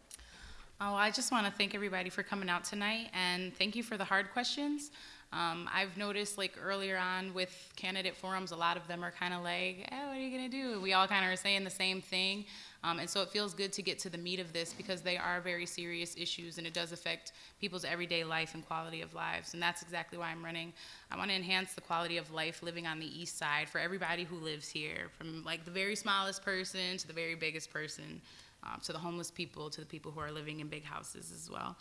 S6: Oh, I just want to thank everybody for coming out tonight and thank you for the hard questions. Um, I've noticed like earlier on with candidate forums, a lot of them are kind of like, eh, what are you going to do? We all kind of are saying the same thing. Um, and so it feels good to get to the meat of this because they are very serious issues and it does affect people's everyday life and quality of lives. And that's exactly why I'm running. I want to enhance the quality of life living on the east side for everybody who lives here, from like the very smallest person to the very biggest person, uh, to the homeless people, to the people who are living in big houses as well.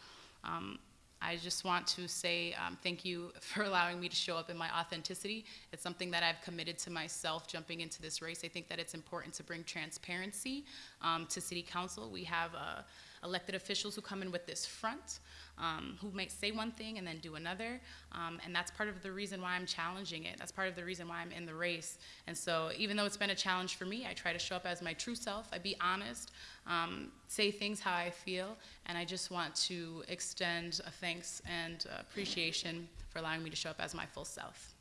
S6: I just want to say um, thank you for allowing me to show up in my authenticity. It's something that I've committed to myself jumping into this race. I think that it's important to bring transparency um, to City Council. We have uh, elected officials who come in with this front, um, who may say one thing and then do another, um, and that's part of the reason why I'm challenging it. That's part of the reason why I'm in the race. And so, even though it's been a challenge for me, I try to show up as my true self. I be honest, um, say things how I feel, and I just want to extend a thanks and appreciation for allowing me to show up as my full self.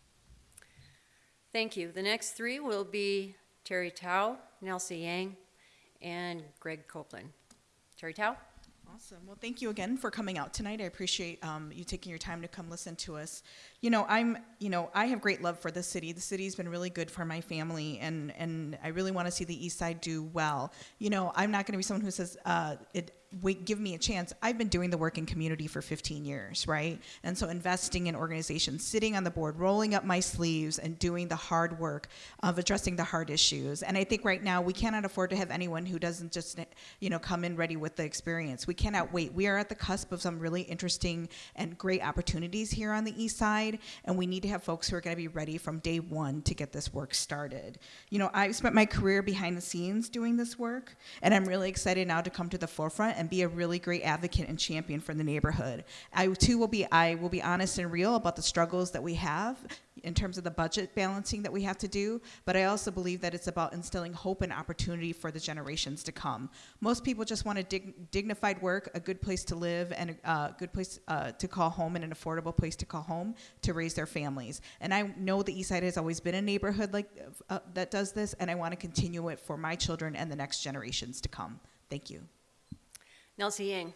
S1: Thank you. The next three will be Terri Thao, Nelsie Yang, and Greg Copeland. Terri Thao?
S7: Awesome. Well, thank you again for coming out tonight. I appreciate um, you taking your time to come listen to us. You know, I'm, you know, I have great love for the city. The city's been really good for my family, and and I really want to see the East Side do well. You know, I'm not going to be someone who says, uh, it, wait, give me a chance. I've been doing the work in community for 15 years, right? And so investing in organizations, sitting on the board, rolling up my sleeves, and doing the hard work of addressing the hard issues. And I think right now we cannot afford to have anyone who doesn't just, you know, come in ready with the experience. We cannot wait. We are at the cusp of some really interesting and great opportunities here on the east side, and we need to have folks who are going to be ready from day one to get this work started. You know, I've spent my career behind the scenes doing this work, and I'm really excited now to come to the forefront and be a really great advocate and champion for the neighborhood. I too will be I will be honest and real about the struggles that we have in terms of the budget balancing that we have to do, but I also believe that it's about instilling hope and opportunity for the generations to come. Most people just want a dig- dignified work, a good place to live, and a uh, good place uh, to call home, and an affordable place to call home to raise their families. And I know the East Side has always been a neighborhood like uh, that does this, and I want to continue it for my children and the next generations to come. Thank you.
S1: Nelsie Yang.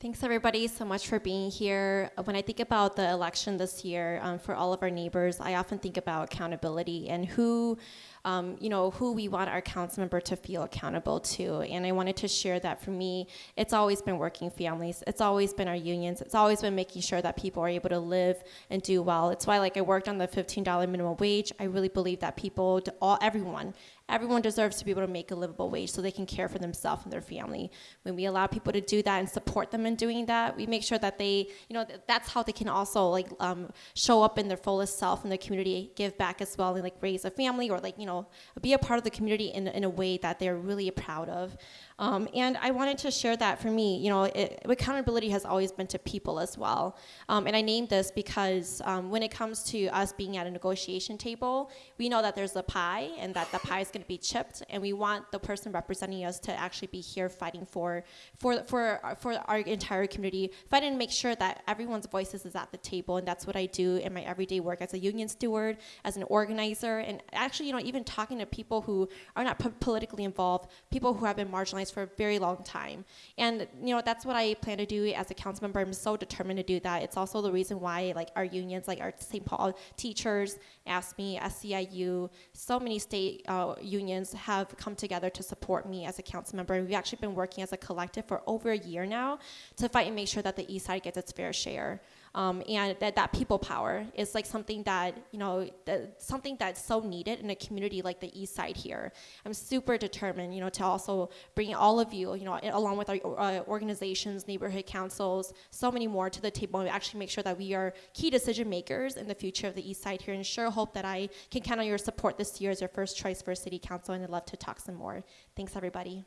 S8: Thanks everybody so much for being here. Uh, When I think about the election this year um, for all of our neighbors, I often think about accountability and who, um, you know, who we want our council member to feel accountable to. And I wanted to share that for me, it's always been working families. It's always been our unions. It's always been making sure that people are able to live and do well. It's why, like, I worked on the $15 minimum wage. I really believe that people, all everyone, everyone deserves to be able to make a livable wage so they can care for themselves and their family. When we allow people to do that and support them in doing that, we make sure that they, you know, th- that's how they can also like um, show up in their fullest self in the community, give back as well, and like raise a family or like you know be a part of the community in, in a way that they're really proud of. Um, and I wanted to share that for me, you know, it, accountability has always been to people as well. Um, and I named this because um, when it comes to us being at a negotiation table, we know that there's a pie and that the pie is going to be chipped, and we want the person representing us to actually be here fighting for for for for our entire community, fighting to make sure that everyone's voices is at the table, and that's what I do in my everyday work as a union steward, as an organizer, and actually, you know, even talking to people who are not po- politically involved, people who have been marginalized for a very long time, and you know, that's what I plan to do as a council member. I'm so determined to do that. It's also the reason why, like our unions, like our St. Paul teachers, AFSCME, SEIU, so many state uh, unions have come together to support me as a council member. And we've actually been working as a collective for over a year now to fight and make sure that the East Side gets its fair share. Um, and that, that people power is like something that you know that, something that's so needed in a community like the east side here. I'm super determined you know to also bring all of you you know along with our uh, organizations neighborhood councils so many more to the table and actually make sure that we are key decision makers in the future of the east side here. And sure hope that i can count on your support this year as your first choice for city council and i'd love to talk some more. Thanks everybody.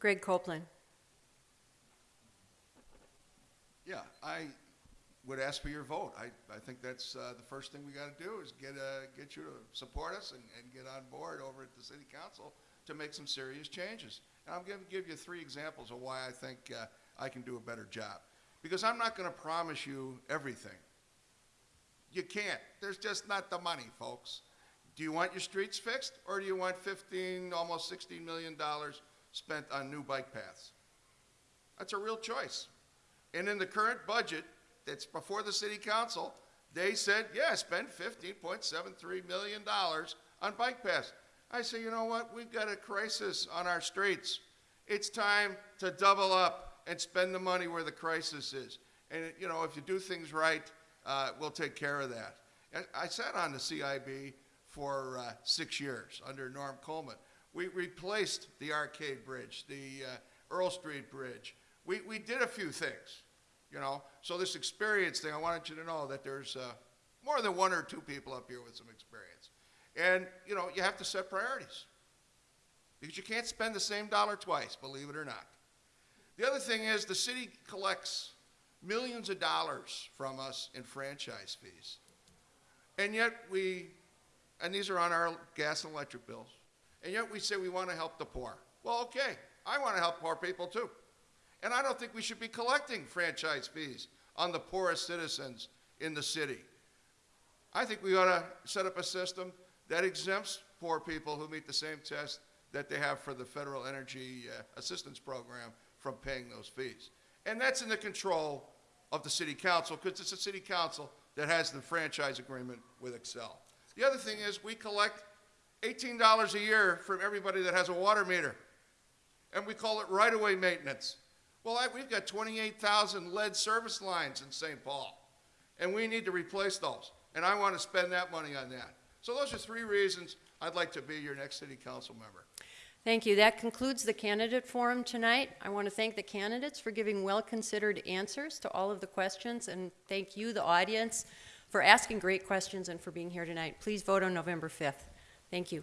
S1: Greg Copeland.
S5: Yeah, I would ask for your vote. I, I think that's uh, the first thing we got to do is get, uh, get you to support us and, and get on board over at the city council to make some serious changes. And I'm going to give you three examples of why I think uh, I can do a better job. Because I'm not going to promise you everything. You can't. There's just not the money, folks. Do you want your streets fixed, or do you want 15, almost 16 million dollars spent on new bike paths? That's a real choice. And in the current budget that's before the city council, they said, yeah, spend $15.73 million on bike paths. I say, you know what? We've got a crisis on our streets. It's time to double up and spend the money where the crisis is. And, you know, if you do things right, uh, we'll take care of that. And I sat on the CIB for uh, six years under Norm Coleman. We replaced the Arcade Bridge, the uh, Earl Street Bridge. We, we did a few things, you know. So this experience thing, I wanted you to know that there's uh, more than one or two people up here with some experience. And, you know, you have to set priorities. Because you can't spend the same dollar twice, believe it or not. The other thing is the city collects millions of dollars from us in franchise fees. And yet we, and these are on our gas and electric bills, and yet we say we want to help the poor. Well, okay, I want to help poor people too. And I don't think we should be collecting franchise fees on the poorest citizens in the city. I think we ought to set up a system that exempts poor people who meet the same test that they have for the federal energy uh, assistance program from paying those fees. And that's in the control of the city council, because it's the city council that has the franchise agreement with Xcel. The other thing is, we collect eighteen dollars a year from everybody that has a water meter and we call it right-of-way maintenance. Well, I, we've got twenty-eight thousand lead service lines in St. Paul, and we need to replace those, and I want to spend that money on that. So those are three reasons I'd like to be your next city council member.
S1: Thank you. That concludes the candidate forum tonight. I want to thank the candidates for giving well-considered answers to all of the questions, and thank you, the audience, for asking great questions and for being here tonight. Please vote on November 5th. Thank you.